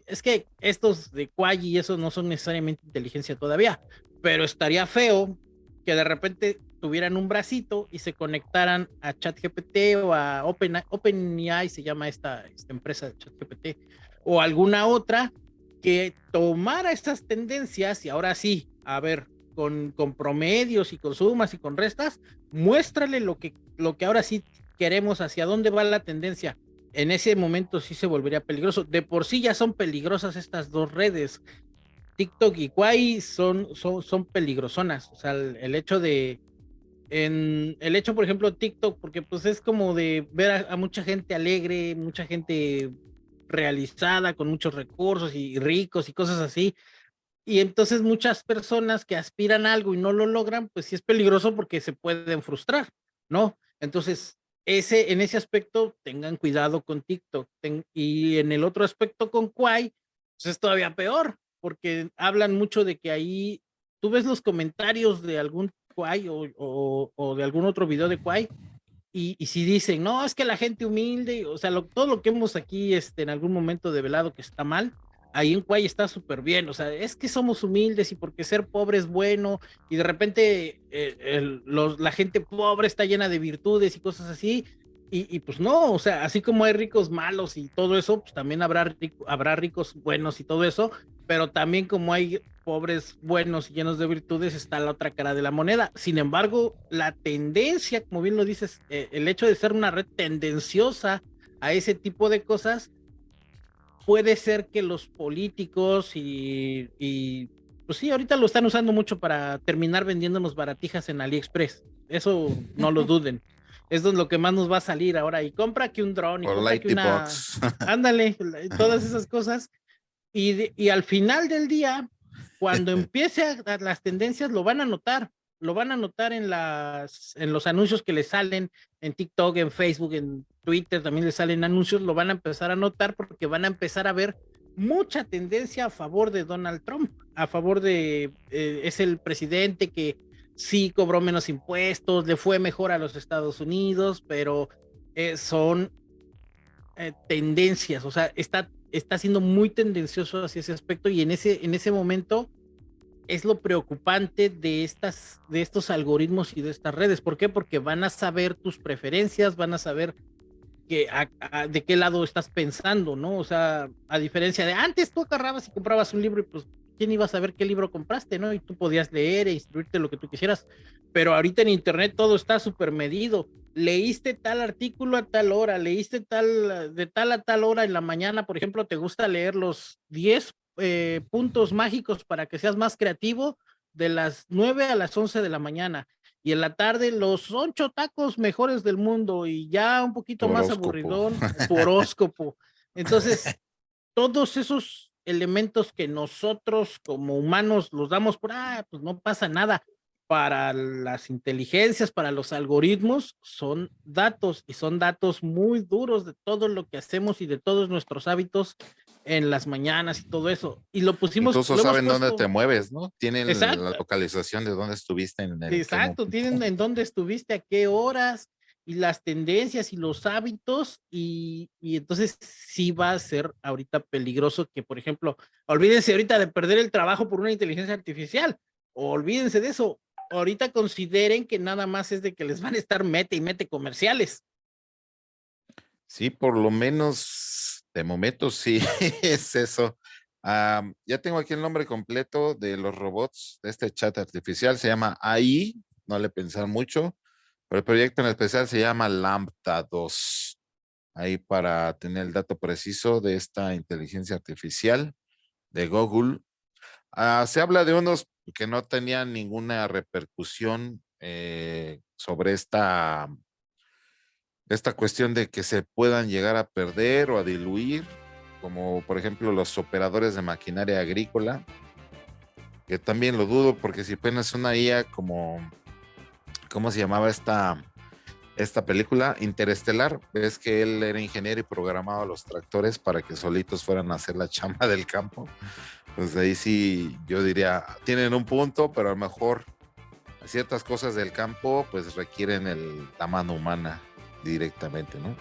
es que estos de Quay y eso no son necesariamente inteligencia todavía, pero estaría feo que de repente tuvieran un bracito y se conectaran a ChatGPT o a Open, OpenAI, se llama esta, esta empresa de ChatGPT, o alguna otra que tomara estas tendencias y ahora sí, a ver, con, con promedios y con sumas y con restas, muéstrale lo que, lo que ahora sí queremos, hacia dónde va la tendencia. En ese momento sí se volvería peligroso. De por sí ya son peligrosas estas dos redes. TikTok y Kwai son, son, son peligrosonas. O sea, el hecho de, en el hecho, por ejemplo, TikTok, porque pues es como de ver a, mucha gente alegre, mucha gente realizada, con muchos recursos y ricos y cosas así. Y entonces muchas personas que aspiran a algo y no lo logran, pues sí es peligroso porque se pueden frustrar, ¿no? Entonces, ese, en ese aspecto, tengan cuidado con TikTok. y en el otro aspecto con Kwai, pues es todavía peor, porque hablan mucho de que ahí tú ves los comentarios de algún Kwai o, de algún otro video de Kwai, y, si dicen, no, es que la gente humilde, o sea, todo lo que hemos aquí este, en algún momento develado que está mal, ahí en Kwai está súper bien, o sea, es que somos humildes y porque ser pobre es bueno, y de repente eh, los, la gente pobre está llena de virtudes y cosas así, y, y, pues no, o sea, así como hay ricos malos y todo eso, pues también habrá, habrá ricos buenos y todo eso, pero también como hay pobres buenos y llenos de virtudes, está la otra cara de la moneda. Sin embargo, la tendencia, como bien lo dices, eh, el hecho de ser una red tendenciosa a ese tipo de cosas, puede ser que los políticos y, y pues sí, ahorita lo están usando mucho para terminar vendiéndonos baratijas en AliExpress. Eso no lo duden. Eso es lo que más nos va a salir ahora. Y compra que un dron y compra que una... Ándale, todas esas cosas y, al final del día, cuando empiece a, las tendencias, lo van a notar, lo van a notar en, las, en los anuncios que les salen en TikTok, en Facebook, en Twitter, también les salen anuncios, lo van a empezar a notar porque van a empezar a ver mucha tendencia a favor de Donald Trump, a favor de, eh, es el presidente que sí cobró menos impuestos, le fue mejor a los Estados Unidos, pero eh, son eh, tendencias, o sea, está está siendo muy tendencioso hacia ese aspecto y en ese, en ese momento es lo preocupante de, estas, de estos algoritmos y de estas redes. ¿Por qué? Porque van a saber tus preferencias, van a saber que, de qué lado estás pensando, ¿no? O sea, a diferencia de antes tú agarrabas y comprabas un libro y pues, ¿quién iba a saber qué libro compraste, no? Y tú podías leer e instruirte lo que tú quisieras. Pero ahorita en Internet todo está súper medido leíste tal artículo a tal hora, leíste tal, de tal a tal hora en la mañana, por ejemplo, te gusta leer los 10 eh, puntos mágicos para que seas más creativo de las 9 a las 11 de la mañana. Y en la tarde los ocho tacos mejores del mundo y ya un poquito más aburridón, horóscopo. Entonces, todos esos elementos que nosotros como humanos los damos por, ah, pues no pasa nada para las inteligencias, para los algoritmos, son datos y son datos muy duros de todo lo que hacemos y de todos nuestros hábitos en las mañanas y todo eso. Y lo pusimos. Incluso saben dónde te mueves, ¿no? Tienen la localización de dónde estuviste en el. Exacto, tienen en dónde estuviste, a qué horas y las tendencias y los hábitos y, y entonces sí va a ser ahorita peligroso que, por ejemplo, olvídense ahorita de perder el trabajo por una inteligencia artificial, olvídense de eso, ahorita consideren que nada más es de que les van a estar mete y mete comerciales. Sí, por lo menos de momento sí es eso. ya tengo aquí el nombre completo de los robots de este chat artificial. Se llama AI, no le pensar mucho, pero el proyecto en especial se llama Lambda 2. Ahí para tener el dato preciso de esta inteligencia artificial de Google. Ah, se habla de unos que no tenían ninguna repercusión eh, sobre esta, esta cuestión de que se puedan llegar a perder o a diluir, como por ejemplo los operadores de maquinaria agrícola, que también lo dudo porque si apenas una IA como, ¿cómo se llamaba esta? esta película. Interestelar, ves que él era ingeniero y programaba los tractores para que solitos fueran a hacer la chamba del campo. Pues ahí sí, yo diría, tienen un punto, pero a lo mejor ciertas cosas del campo pues requieren el, la mano humana directamente, ¿no?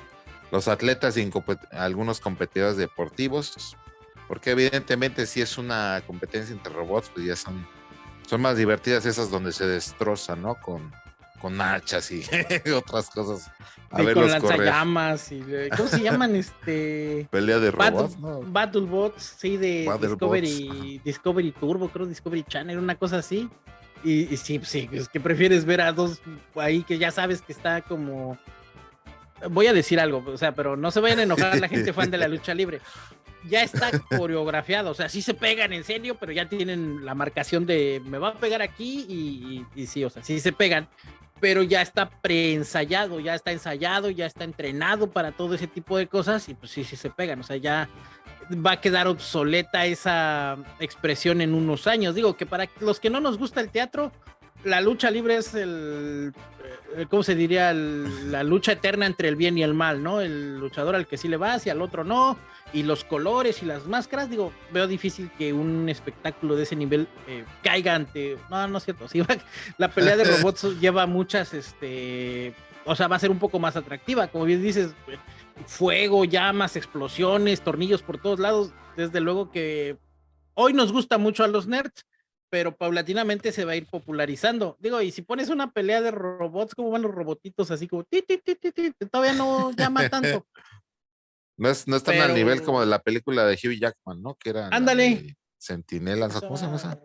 Los atletas y algunos competidores deportivos, porque evidentemente si es una competencia entre robots, pues ya son, son más divertidas esas donde se destrozan, ¿no? Con, con hachas y otras cosas. A y con lanzallamas y ¿cómo se llaman este? Pelea de robots, Battlebots, sí, de Discovery, Discovery Turbo, creo Discovery Channel, una cosa así. Y, sí, sí, es que prefieres ver a dos ahí que ya sabes que está como. Voy a decir algo, o sea, pero no se vayan a enojar la gente fan de la lucha libre. Ya está coreografiado, o sea, sí se pegan en serio, pero ya tienen la marcación de me va a pegar aquí y, y sí, o sea, sí se pegan, pero ya está preensayado, ya está ensayado, ya está entrenado para todo ese tipo de cosas y pues sí, sí se pegan, o sea, ya va a quedar obsoleta esa expresión en unos años. Digo que para los que no nos gusta el teatro, la lucha libre es el, eh, ¿cómo se diría? la lucha eterna entre el bien y el mal, ¿no? El luchador al que sí le va y al otro no, y los colores y las máscaras, digo, veo difícil que un espectáculo de ese nivel eh, caiga ante, no, no es cierto, sí, la pelea de robots lleva muchas, este, o sea, va a ser un poco más atractiva, como bien dices, fuego, llamas, explosiones, tornillos por todos lados. Desde luego que hoy nos gusta mucho a los nerds, pero paulatinamente se va a ir popularizando. Digo, y si pones una pelea de robots, ¿cómo van los robotitos así como ti, ti, ti, todavía no llama tanto? No es, no están al nivel como de la película de Hugh Jackman, ¿no? Que era Ándale. Sentinelas, ¿cómo se llama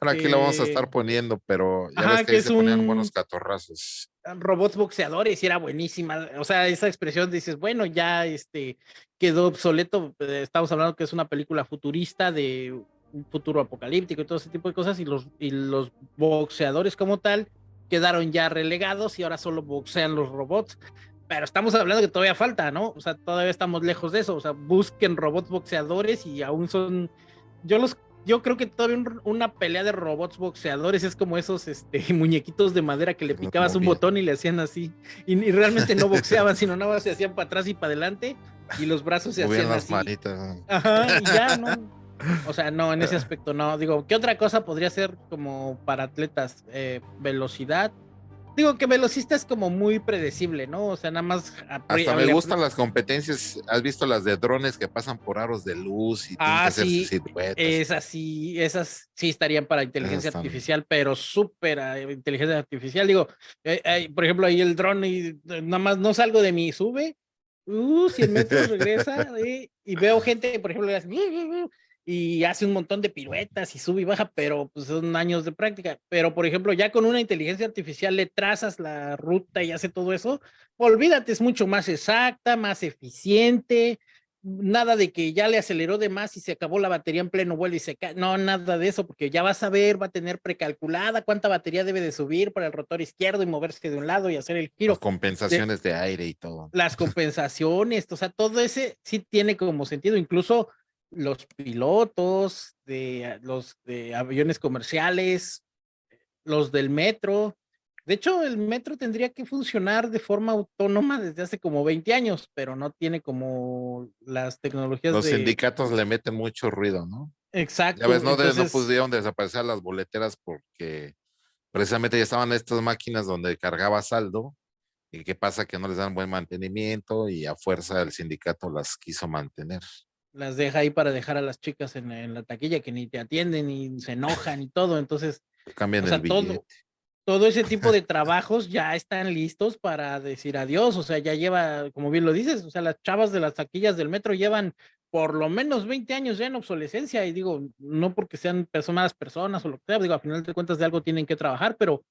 Ahora aquí lo vamos a estar este poniendo, pero ya ves que, ahí se ponían buenos catorrazos robots boxeadores y era buenísima. O sea, esa expresión dices, bueno, ya este quedó obsoleto. Eh, estamos hablando que es una película futurista de un futuro apocalíptico y todo ese tipo de cosas. Y los, y los boxeadores como tal quedaron ya relegados y ahora solo boxean los robots. Pero estamos hablando que todavía falta, ¿no? O sea, todavía estamos lejos de eso. O sea, busquen robots boxeadores y aún son. Yo los yo creo que todavía una pelea de robots boxeadores es como esos este, muñequitos de madera que le picabas un botón y le hacían así. Y, realmente no boxeaban, sino nada más se hacían para atrás y para adelante y los brazos se hacían así. Ajá, y ya, ¿no? O sea, no, en ese aspecto no. Digo, ¿qué otra cosa podría ser como para atletas? Eh, velocidad, Digo que velocista es como muy predecible, ¿no? O sea, nada más. Hasta me gustan las competencias. ¿Has visto las de drones que pasan por aros de luz y ah, sí, Esas sí, esas sí estarían para inteligencia artificial, pero súper eh, inteligencia artificial. Digo, eh, por ejemplo, ahí el dron y nada más no salgo de mi sube, uh, 100 metros regresa y veo gente, por ejemplo, y hace un montón de piruetas y sube y baja, pero pues son años de práctica. Pero, por ejemplo, ya con una inteligencia artificial le trazas la ruta y hace todo eso, olvídate, es mucho más exacta, más eficiente, nada de que ya le aceleró de más y se acabó la batería en pleno vuelo y se cae, no, nada de eso, porque ya vas a ver, va a tener precalculada cuánta batería debe de subir para el rotor izquierdo y moverse de un lado y hacer el giro. Las compensaciones de, de aire y todo. Las compensaciones, o sea, todo ese sí tiene como sentido, incluso los pilotos de los de aviones comerciales, los del metro. De hecho, el metro tendría que funcionar de forma autónoma desde hace como 20 años, pero no tiene como las tecnologías. Los sindicatos le meten mucho ruido, ¿no? Exacto. Ya ves, no, no pudieron desaparecer las boleteras porque precisamente ya estaban estas máquinas donde cargaba saldo y qué pasa que no les dan buen mantenimiento y a fuerza el sindicato las quiso mantener las deja ahí para dejar a las chicas en, la taquilla que ni te atienden y se enojan y todo. Entonces, cambian el todo, todo ese tipo de trabajos ya están listos para decir adiós. O sea, ya lleva, como bien lo dices, o sea, las chavas de las taquillas del metro llevan por lo menos 20 años ya en obsolescencia. Y digo, no porque sean personas, personas o lo que sea, digo, a final de cuentas de algo tienen que trabajar, pero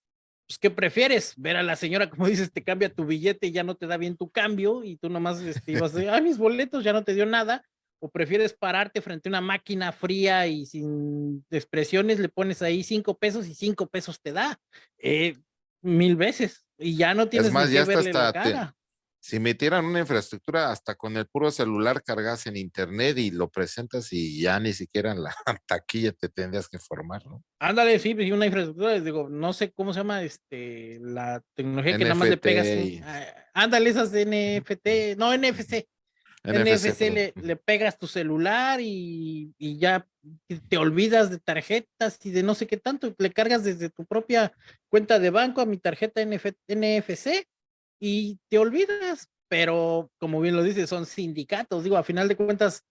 pues, ¿qué prefieres? Ver a la señora, como dices, te cambia tu billete y ya no te da bien tu cambio y tú nomás este, ibas de, ay, mis boletos ya no te dio nada o prefieres pararte frente a una máquina fría y sin expresiones, le pones ahí cinco pesos y cinco pesos te da eh, mil veces y ya no tienes más, ya hasta si metieran una infraestructura, hasta con el puro celular cargas en internet y lo presentas y ya ni siquiera en la taquilla te tendrías que formar, ¿no? Ándale, sí, pues una infraestructura, digo, no sé cómo se llama este la tecnología que nada más le pegas. Ándale, esas NFT, no, NFC. NFC, le, le, pegas tu celular y, y, ya te olvidas de tarjetas y de no sé qué tanto, le cargas desde tu propia cuenta de banco a mi tarjeta NFC y te olvidas, pero como bien lo dices, son sindicatos, digo, a final de cuentas,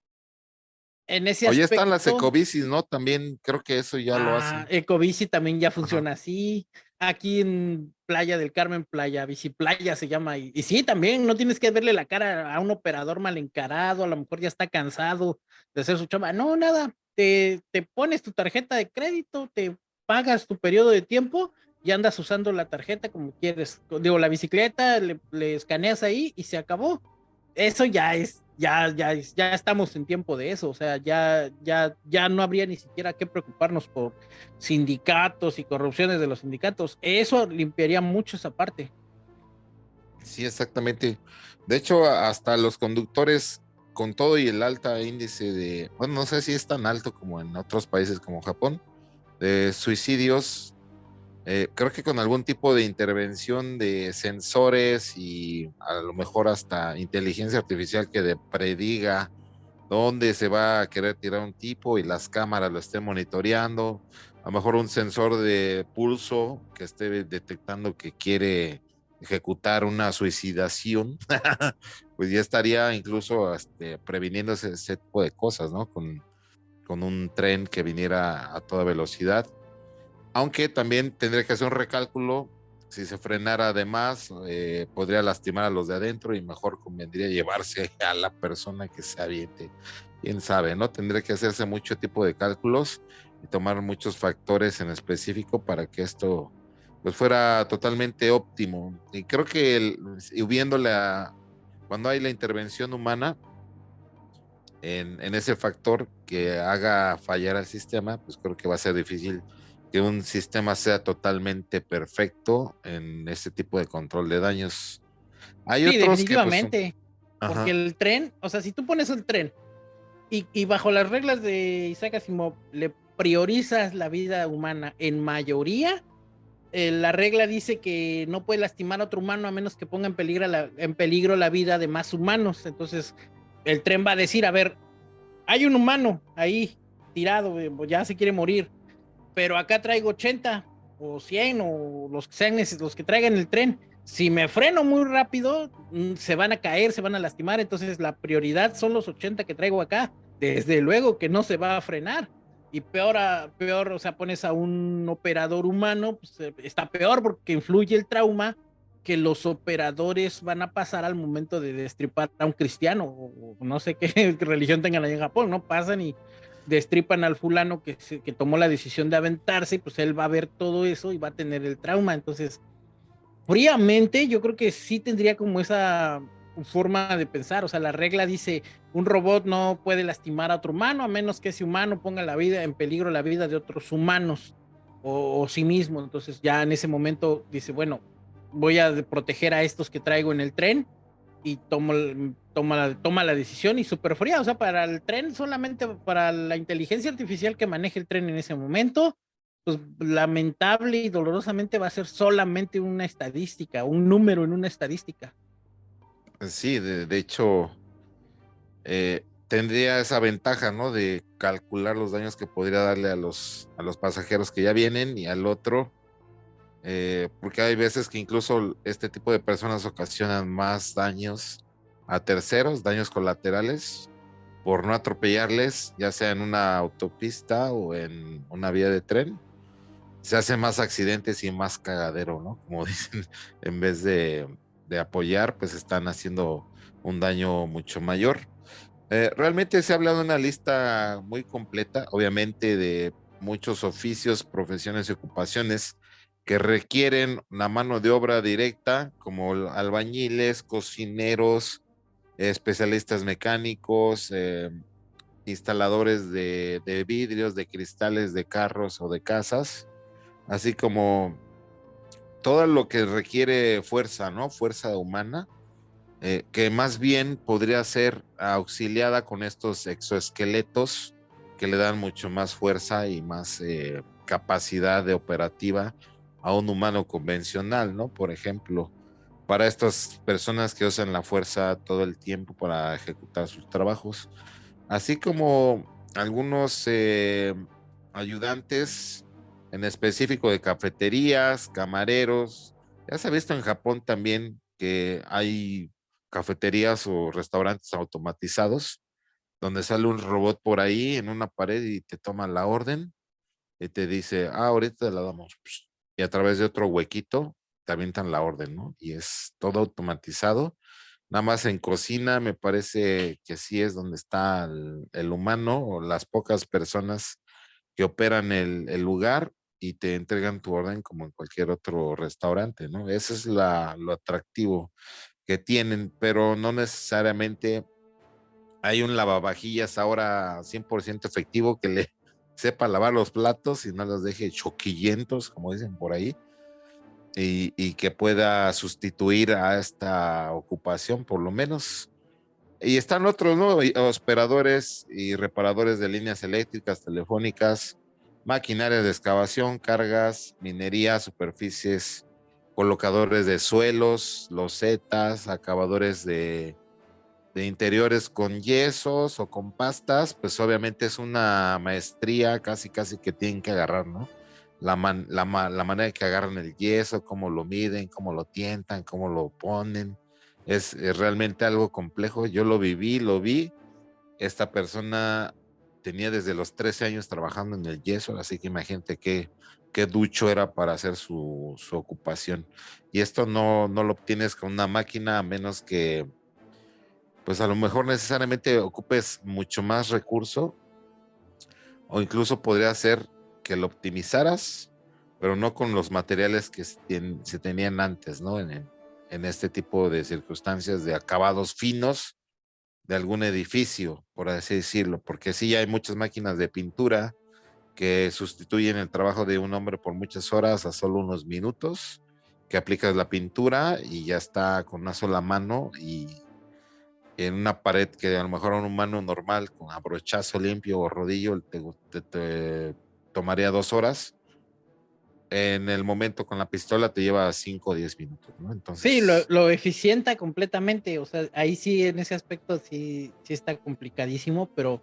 en ese Oye, están las ecobicis, ¿no? También creo que eso ya lo hacen. Ah, ecobici también ya funciona así. Aquí en Playa del Carmen, Playa Bici Playa se llama. Y, y, sí, también no tienes que verle la cara a un operador mal encarado, a lo mejor ya está cansado de hacer su chamba. No, nada. Te, te pones tu tarjeta de crédito, te pagas tu periodo de tiempo y andas usando la tarjeta como quieres. Digo, la bicicleta, le, escaneas ahí y se acabó. Eso ya es, ya, ya, ya estamos en tiempo de eso. O sea, ya, ya, ya no habría ni siquiera que preocuparnos por sindicatos y corrupciones de los sindicatos. Eso limpiaría mucho esa parte. Sí, exactamente. De hecho, hasta los conductores con todo y el alta índice de, bueno, no sé si es tan alto como en otros países como Japón, de suicidios, eh, creo que con algún tipo de intervención de sensores y a lo mejor hasta inteligencia artificial que prediga dónde se va a querer tirar un tipo y las cámaras lo estén monitoreando, a lo mejor un sensor de pulso que esté detectando que quiere ejecutar una suicidación, pues ya estaría incluso este, previniendo ese, tipo de cosas, ¿no? Con un tren que viniera a toda velocidad aunque también tendría que hacer un recálculo. Si se frenara además, eh, podría lastimar a los de adentro y mejor convendría llevarse a la persona que se aviente. Quién sabe, ¿no? Tendría que hacerse mucho tipo de cálculos y tomar muchos factores en específico para que esto pues fuera totalmente óptimo. Y creo que el, viéndole a, cuando hay la intervención humana en, en, ese factor que haga fallar al sistema, pues creo que va a ser difícil que un sistema sea totalmente perfecto en ese tipo de control de daños. Hay sí, otros pues, definitivamente. porque el tren, o sea, si tú pones el tren y, bajo las reglas de Isaac Asimov le priorizas la vida humana en mayoría, eh, la regla dice que no puede lastimar a otro humano a menos que ponga en peligro, la, en peligro la vida de más humanos. Entonces, el tren va a decir, a ver, hay un humano ahí tirado, eh, ya se quiere morir pero acá traigo 80 o 100 o los que sean los que traigan el tren. Si me freno muy rápido, mm, se van a caer, se van a lastimar, entonces la prioridad son los 80 que traigo acá. Desde luego que no se va a frenar. Y peor, peor, o sea, pones a un operador humano, pues eh, está peor porque influye el trauma que los operadores van a pasar al momento de destripar a un cristiano, o no sé qué religión tengan ahí en Japón, ¿no? Pasan y destripan al fulano que, que tomó la decisión de aventarse, pues él va a ver todo eso y va a tener el trauma. Entonces, fríamente, yo creo que sí tendría como esa forma de pensar. O sea, la regla dice, un robot no puede lastimar a otro humano a menos que ese humano ponga la vida en peligro la vida de otros humanos o sí mismo. Entonces, ya en ese momento dice, bueno, voy a proteger a estos que traigo en el tren y tomo, toma, toma la decisión y súper fría, o sea, para el tren, solamente para la inteligencia artificial que maneje el tren en ese momento, pues lamentable y dolorosamente va a ser solamente una estadística, un número en una estadística. Sí, de, hecho, eh, tendría esa ventaja, ¿no? De calcular los daños que podría darle a los, a los pasajeros que ya vienen y al otro, eh, porque hay veces que incluso este tipo de personas ocasionan más daños a terceros, daños colaterales, por no atropellarles, ya sea en una autopista o en una vía de tren. Se hacen más accidentes y más cagadero, ¿no? Como dicen, en vez de, apoyar, pues están haciendo un daño mucho mayor. Eh, realmente se ha hablado de una lista muy completa, obviamente de muchos oficios, profesiones y ocupaciones que requieren una mano de obra directa, como albañiles, cocineros, especialistas mecánicos, eh, instaladores de, vidrios, de cristales de carros o de casas, así como todo lo que requiere fuerza, ¿no? Fuerza humana. eh, que más bien podría ser auxiliada con estos exoesqueletos que le dan mucho más fuerza y más eh, capacidad de operativa a un humano convencional, ¿no? Por ejemplo, para estas personas que usan la fuerza todo el tiempo para ejecutar sus trabajos, así como algunos eh, ayudantes en específico de cafeterías, camareros. Ya se ha visto en Japón también que hay cafeterías o restaurantes automatizados donde sale un robot por ahí en una pared y te toma la orden y te dice, ah, ahorita la damos. Y a través de otro huequito te avientan la orden, ¿no? Y es todo automatizado. Nada más en cocina me parece que sí es donde está el, humano o las pocas personas que operan el, lugar y te entregan tu orden como en cualquier otro restaurante, ¿no? Ese es lo atractivo que tienen, pero no necesariamente hay un lavavajillas ahora 100% efectivo que le sepa lavar los platos y no los deje choquillentos, como dicen por ahí, y, que pueda sustituir a esta ocupación, por lo menos. Y están otros, ¿no? Operadores y reparadores de líneas eléctricas, telefónicas, maquinaria de excavación, cargas, minería, superficies, colocadores de suelos, losetas, acabadores de de interiores con yesos o con pastas, pues obviamente es una maestría casi casi que tienen que agarrar, ¿no? La, la, manera que agarran el yeso, cómo lo miden, cómo lo tientan, cómo lo ponen, es, realmente algo complejo. Yo lo viví, lo vi. Esta persona tenía desde los 13 años trabajando en el yeso, así que imagínate qué, qué ducho era para hacer su, su ocupación. Y esto no, no lo obtienes con una máquina a menos que pues a lo mejor necesariamente ocupes mucho más recurso o incluso podría ser que lo optimizaras, pero no con los materiales que se tenían antes, ¿no? En, en este tipo de circunstancias de acabados finos de algún edificio, por así decirlo, porque sí hay muchas máquinas de pintura que sustituyen el trabajo de un hombre por muchas horas a solo unos minutos, que aplicas la pintura y ya está con una sola mano y en una pared que a lo mejor a un humano normal con abrochazo limpio o rodillo te, tomaría dos horas. En el momento con la pistola te lleva cinco o diez minutos, ¿no? Entonces... Sí, lo, lo, eficienta completamente, o sea, ahí sí, en ese aspecto sí, sí está complicadísimo, pero,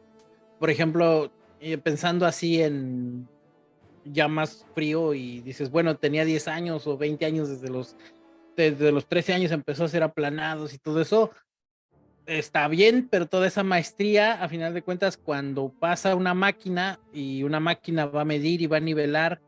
por ejemplo, eh, pensando así en ya más frío y dices, bueno, tenía 10 años o 20 años desde los, desde los 13 años empezó a ser aplanados y todo eso, está bien, pero toda esa maestría, a final de cuentas, cuando pasa una máquina y una máquina va a medir y va a nivelar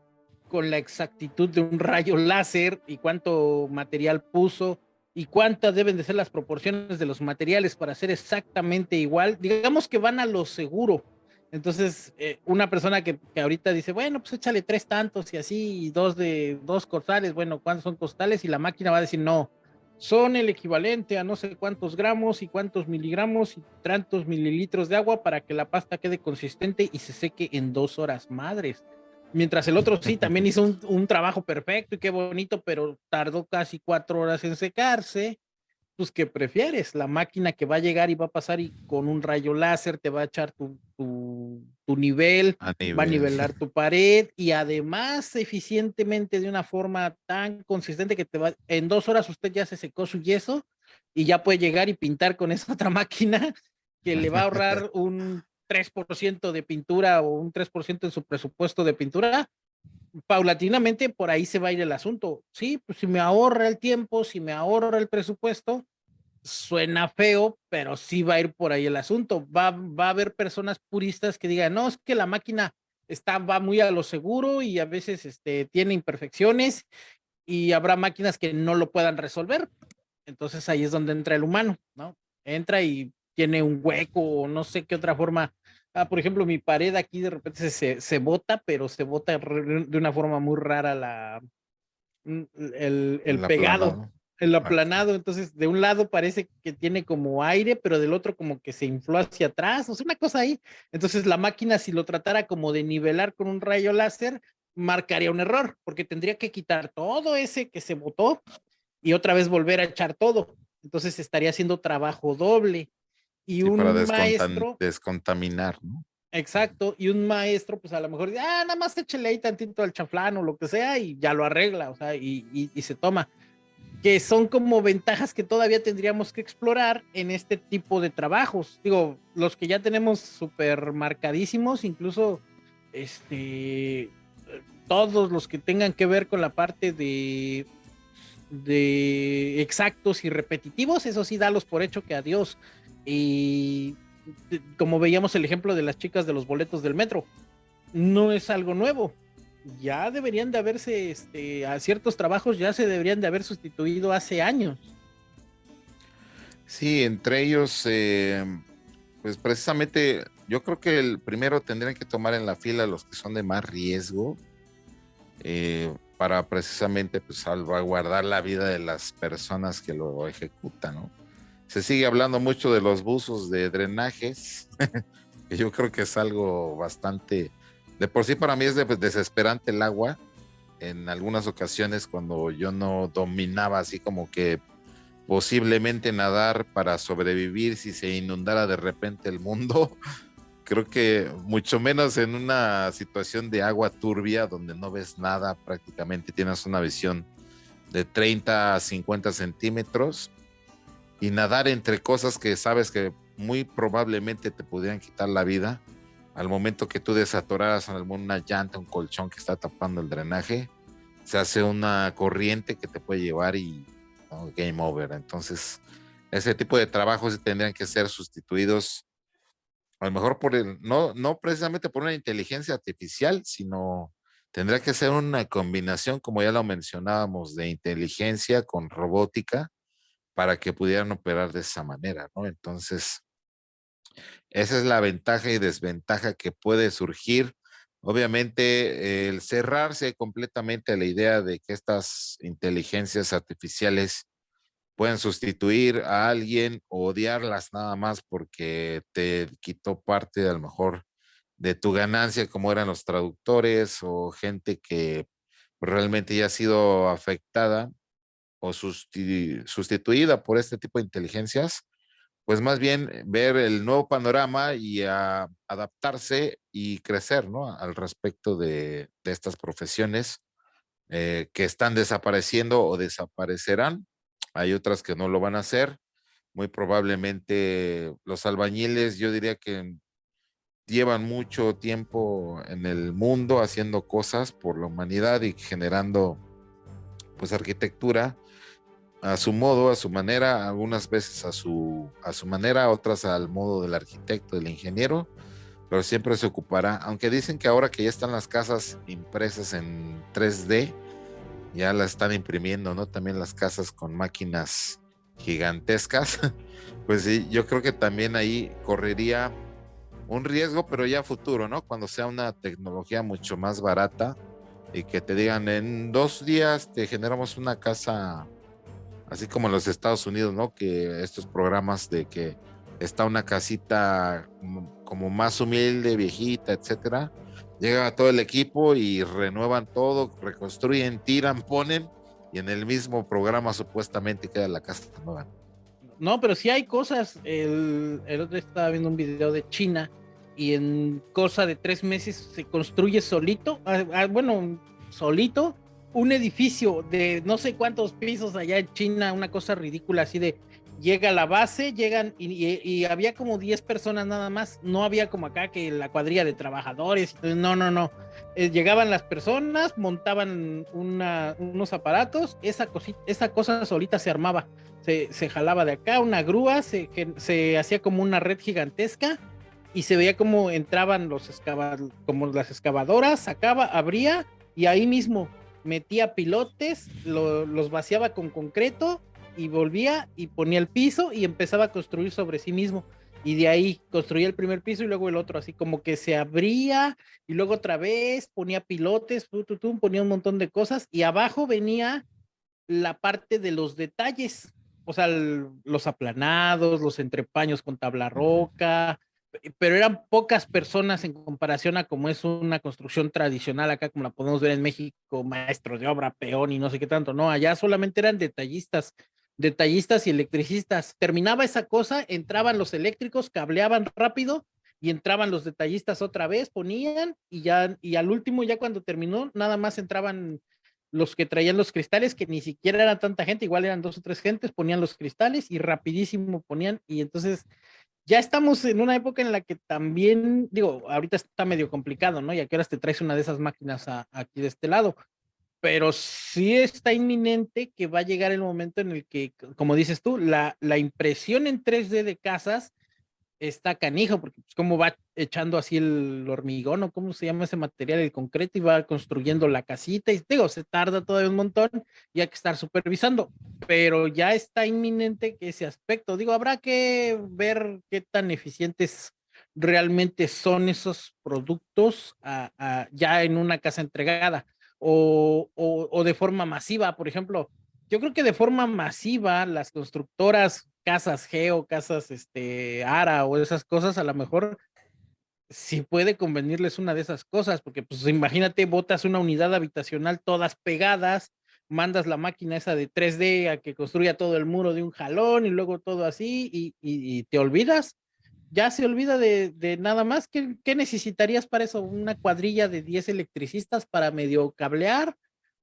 con la exactitud de un rayo láser y cuánto material puso y cuántas deben de ser las proporciones de los materiales para ser exactamente igual, digamos que van a lo seguro. Entonces, eh, una persona que, que, ahorita dice, bueno, pues échale tres tantos y así, y dos de dos costales, bueno, ¿cuántos son costales? Y la máquina va a decir, no, son el equivalente a no sé cuántos gramos y cuántos miligramos y tantos mililitros de agua para que la pasta quede consistente y se seque en dos horas madres. Mientras el otro sí también hizo un, trabajo perfecto y qué bonito, pero tardó casi cuatro horas en secarse. Pues, ¿qué prefieres? La máquina que va a llegar y va a pasar y con un rayo láser te va a echar tu, tu, nivel, va a nivelar tu pared y además eficientemente de una forma tan consistente que te va, en dos horas usted ya se secó su yeso y ya puede llegar y pintar con esa otra máquina que le va a ahorrar un 3% de pintura o un 3% en su presupuesto de pintura, paulatinamente por ahí se va a ir el asunto. Sí, pues si me ahorra el tiempo, si me ahorra el presupuesto, suena feo, pero sí va a ir por ahí el asunto. Va, va a haber personas puristas que digan, no, es que la máquina está, va muy a lo seguro y a veces este, tiene imperfecciones y habrá máquinas que no lo puedan resolver. Entonces ahí es donde entra el humano, ¿no? Entra y tiene un hueco o no sé qué otra forma. Ah, por ejemplo, mi pared aquí de repente se, se bota, pero se bota de una forma muy rara la, mm, el, el pegado el aplanado, entonces de un lado parece que tiene como aire, pero del otro como que se infló hacia atrás, o sea, una cosa ahí. Entonces la máquina si lo tratara como de nivelar con un rayo láser, marcaría un error, porque tendría que quitar todo ese que se botó y otra vez volver a echar todo. entonces estaría haciendo trabajo doble. Y un para maestro... Descontaminar, ¿no? Exacto, y un maestro, pues a lo mejor, ah, nada más échale ahí tantito al chaflán o lo que sea y ya lo arregla, o sea, y, y, se toma. Que son como ventajas que todavía tendríamos que explorar en este tipo de trabajos. Digo, los que ya tenemos súper marcadísimos, incluso este, todos los que tengan que ver con la parte de, de exactos y repetitivos, eso sí, dalos por hecho que adiós. Y como veíamos el ejemplo de las chicas de los boletos del metro, no es algo nuevo. Ya deberían de haberse, este, a ciertos trabajos ya se deberían de haber sustituido hace años. Sí, entre ellos, eh, pues precisamente yo creo que el primero tendrían que tomar en la fila los que son de más riesgo eh, para precisamente pues, salvaguardar la vida de las personas que lo ejecutan, ¿no? Se sigue hablando mucho de los buzos de drenajes, que yo creo que es algo bastante, de por sí para mí es desesperante el agua. En algunas ocasiones cuando yo no dominaba así como que posiblemente nadar para sobrevivir si se inundara de repente el mundo, creo que mucho menos en una situación de agua turbia donde no ves nada prácticamente, tienes una visión de 30 a 50 centímetros y nadar entre cosas que sabes que muy probablemente te pudieran quitar la vida al momento que tú desatoraras una llanta, un colchón que está tapando el drenaje, se hace una corriente que te puede llevar y game over. Entonces, ese tipo de trabajos tendrían que ser sustituidos a lo mejor por el, no, no precisamente por una inteligencia artificial, sino tendría que ser una combinación, como ya lo mencionábamos, de inteligencia con robótica para que pudieran operar de esa manera, ¿no? Entonces, esa es la ventaja y desventaja que puede surgir. Obviamente, el cerrarse completamente a la idea de que estas inteligencias artificiales pueden sustituir a alguien o odiarlas nada más porque te quitó parte a lo mejor de tu ganancia, como eran los traductores o gente que realmente ya ha sido afectada o sustituida por este tipo de inteligencias, pues más bien eh, ver el nuevo panorama y adaptarse y crecer ¿no? al respecto de, estas profesiones eh, que están desapareciendo o desaparecerán. Hay otras que no lo van a hacer. Muy probablemente los albañiles, yo diría que llevan mucho tiempo en el mundo haciendo cosas por la humanidad y generando pues arquitectura a su modo, a su manera, algunas veces a su, a su manera, otras al modo del arquitecto, del ingeniero, pero siempre se ocupará, aunque dicen que ahora que ya están las casas impresas en 3D, ya las están imprimiendo, ¿no? También las casas con máquinas gigantescas, pues sí, yo creo que también ahí correría un riesgo, pero ya futuro, ¿no? Cuando sea una tecnología mucho más barata y que te digan en dos días te generamos una casa así como en los Estados Unidos, ¿no? Que estos programas de que está una casita como más humilde, viejita, etcétera, llega todo el equipo y renuevan todo, reconstruyen, tiran, ponen y en el mismo programa supuestamente queda la casa nueva. No, pero sí hay cosas. El, otro estaba viendo un video de China y en cosa de tres meses se construye solito, ah, ah, bueno, solito un edificio de no sé cuántos pisos allá en China, una cosa ridícula así de llega a la base, llegan y, había como 10 personas nada más, no había como acá que la cuadrilla de trabajadores, no, no, no, eh, llegaban las personas, montaban unos aparatos, esa, cosita, esa cosa solita se armaba, se, jalaba de acá, una grúa, se, hacía como una red gigantesca y se veía como entraban los como las excavadoras, sacaba, abría y ahí mismo metía pilotes, los vaciaba con concreto y volvía y ponía el piso y empezaba a construir sobre sí mismo. Y de ahí construía el primer piso y luego el otro, así como que se abría y luego otra vez ponía pilotes, ponía un montón de cosas y abajo venía la parte de los detalles, o sea, los aplanados, los entrepaños con tabla roca, pero eran pocas personas en comparación a como es una construcción tradicional acá, como la podemos ver en México, maestros de obra, peón y no sé qué tanto, no, allá solamente eran detallistas detallistas y electricistas. Terminaba esa cosa, entraban los eléctricos, cableaban rápido y entraban los detallistas otra vez, ponían y ya, y al último, ya cuando terminó, nada más entraban los que traían los cristales, que ni siquiera era tanta gente, igual eran dos o tres gentes, ponían los cristales y rapidísimo ponían, y entonces ya estamos en una época en la que también, digo, ahorita está medio complicado, ¿no? Y a qué te traes una de esas máquinas aquí de este lado, pero sí está inminente que va a llegar el momento en el que, como dices tú, la, la impresión en 3D de casas está canijo, porque pues como va echando así el hormigón o cómo se llama ese material, el concreto, y va construyendo la casita, y digo, se tarda todavía un montón y hay que estar supervisando, pero ya está inminente ese aspecto, digo, habrá que ver qué tan eficientes realmente son esos productos ya en una casa entregada o, o de forma masiva, por ejemplo. Yo creo que de forma masiva las constructoras casas Geo, casas este, ARA o esas cosas, a lo mejor sí puede convenirles una de esas cosas, porque pues imagínate, botas una unidad habitacional todas pegadas, mandas la máquina esa de 3D a que construya todo el muro de un jalón y luego todo así y, te olvidas, ya se olvida de, nada más. ¿Qué, ¿Qué, necesitarías para eso? Una cuadrilla de 10 electricistas para medio cablear,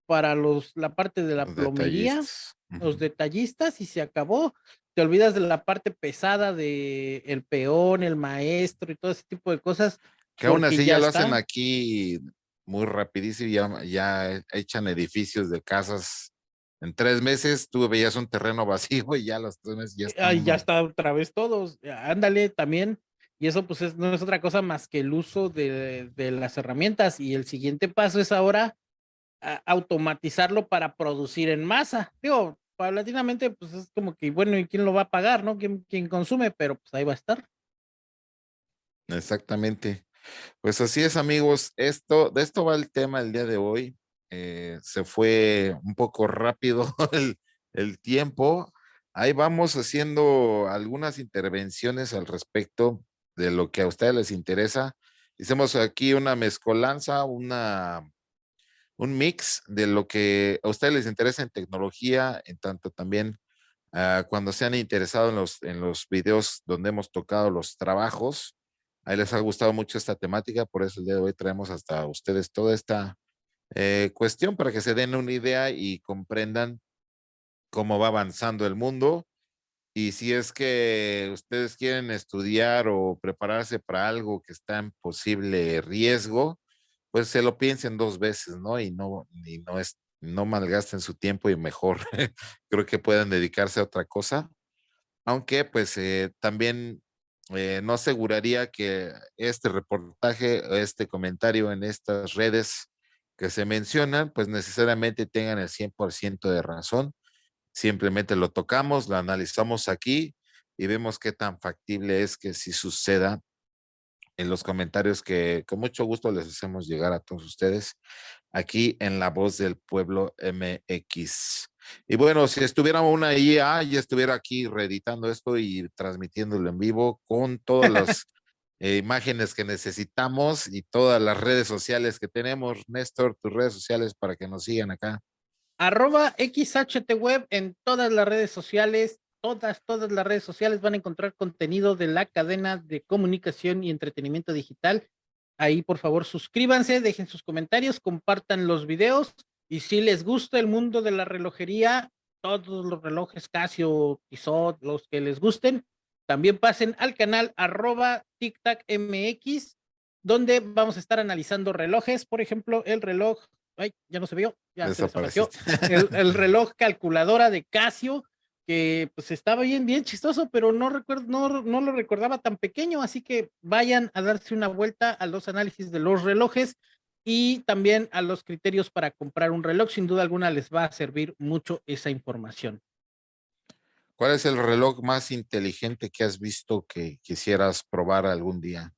para los, la parte de la plomería, los detallistas y se acabó te olvidas de la parte pesada de el peón, el maestro y todo ese tipo de cosas. Que aún así ya, lo hacen aquí muy rapidísimo, ya, ya echan edificios de casas. En tres meses tú veías un terreno vacío y ya los tres meses ya está. ya está otra vez todos. Ándale también. Y eso pues no es otra cosa más que el uso de, de las herramientas. Y el siguiente paso es ahora automatizarlo para producir en masa. Digo, paulatinamente, pues es como que, bueno, ¿y quién lo va a pagar, no? ¿Quién, quién consume? Pero pues ahí va a estar. Exactamente. Pues así es, amigos. Esto, de esto va el tema el día de hoy. Eh, se fue un poco rápido el, el tiempo. Ahí vamos haciendo algunas intervenciones al respecto de lo que a ustedes les interesa. Hicimos aquí una mezcolanza, una un mix de lo que a ustedes les interesa en tecnología, en tanto también ah, cuando se han interesado en los, en los videos donde hemos tocado los trabajos. Ahí les ha gustado mucho esta temática, por eso el día de hoy traemos hasta ustedes toda esta eh, cuestión para que se den una idea y comprendan cómo va avanzando el mundo. Y si es que ustedes quieren estudiar o prepararse para algo que está en posible riesgo, pues se lo piensen dos veces, ¿no? Y no, y no es, no malgasten su tiempo y mejor creo que puedan dedicarse a otra cosa. Aunque pues eh, también eh, no aseguraría que este reportaje, este comentario en estas redes que se mencionan, pues necesariamente tengan el 100% de razón. Simplemente lo tocamos, lo analizamos aquí y vemos qué tan factible es que si suceda en los comentarios que con mucho gusto les hacemos llegar a todos ustedes aquí en La Voz del Pueblo MX. Y bueno, si estuviera una IA, ya estuviera aquí reeditando esto y transmitiéndolo en vivo con todas las eh, imágenes que necesitamos y todas las redes sociales que tenemos. Néstor, tus redes sociales para que nos sigan acá. Arroba XHTWeb en todas las redes sociales, todas, todas las redes sociales van a encontrar contenido de la cadena de comunicación y entretenimiento digital. Ahí, por favor, suscríbanse, dejen sus comentarios, compartan los videos y si les gusta el mundo de la relojería, todos los relojes Casio, Tissot, los que les gusten, también pasen al canal arroba MX, donde vamos a estar analizando relojes, por ejemplo, el reloj, ay, ya no se vio, ya se desapareció, el, el reloj calculadora de Casio, que pues estaba bien, bien chistoso, pero no recuerdo, no, no lo recordaba tan pequeño, así que vayan a darse una vuelta a los análisis de los relojes y también a los criterios para comprar un reloj. Sin duda alguna les va a servir mucho esa información. ¿Cuál es el reloj más inteligente que has visto que quisieras probar algún día?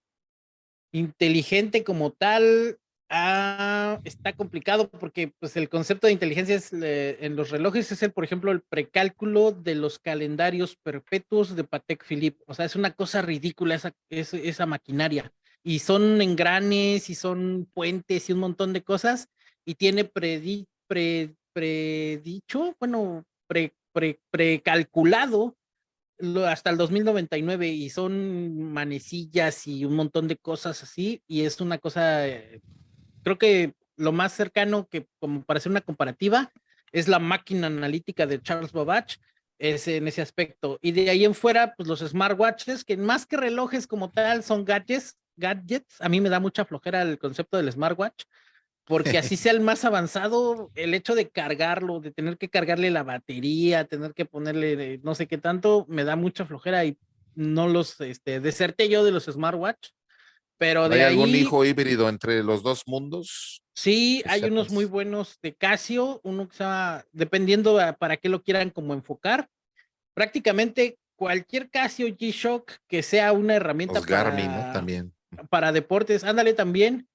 Inteligente como tal, Ah, está complicado porque pues el concepto de inteligencia es, en los relojes es el, por ejemplo, el precálculo de los calendarios perpetuos de Patek Philippe. O sea, es una cosa ridícula esa, esa, maquinaria. Y son engranes y son puentes y un montón de cosas. Y tiene predi, pre, predicho, bueno, pre, precalculado hasta el 2099 y son manecillas y un montón de cosas así y es una cosa, eh, creo que lo más cercano que como para hacer una comparativa es la máquina analítica de Charles Babbage, es en ese aspecto. Y de ahí en fuera, pues los smartwatches, que más que relojes como tal, son gadgets, gadgets. A mí me da mucha flojera el concepto del smartwatch, porque así sea el más avanzado, el hecho de cargarlo, de tener que cargarle la batería, tener que ponerle no sé qué tanto, me da mucha flojera y no los, este, deserté yo de los smartwatch. Pero de ¿Hay algún hijo híbrido entre los dos mundos? Sí, hay unos muy buenos de Casio, uno que se llama, dependiendo para qué lo quieran como enfocar. Prácticamente cualquier Casio G-Shock que sea una herramienta para, También. para deportes, ándale también.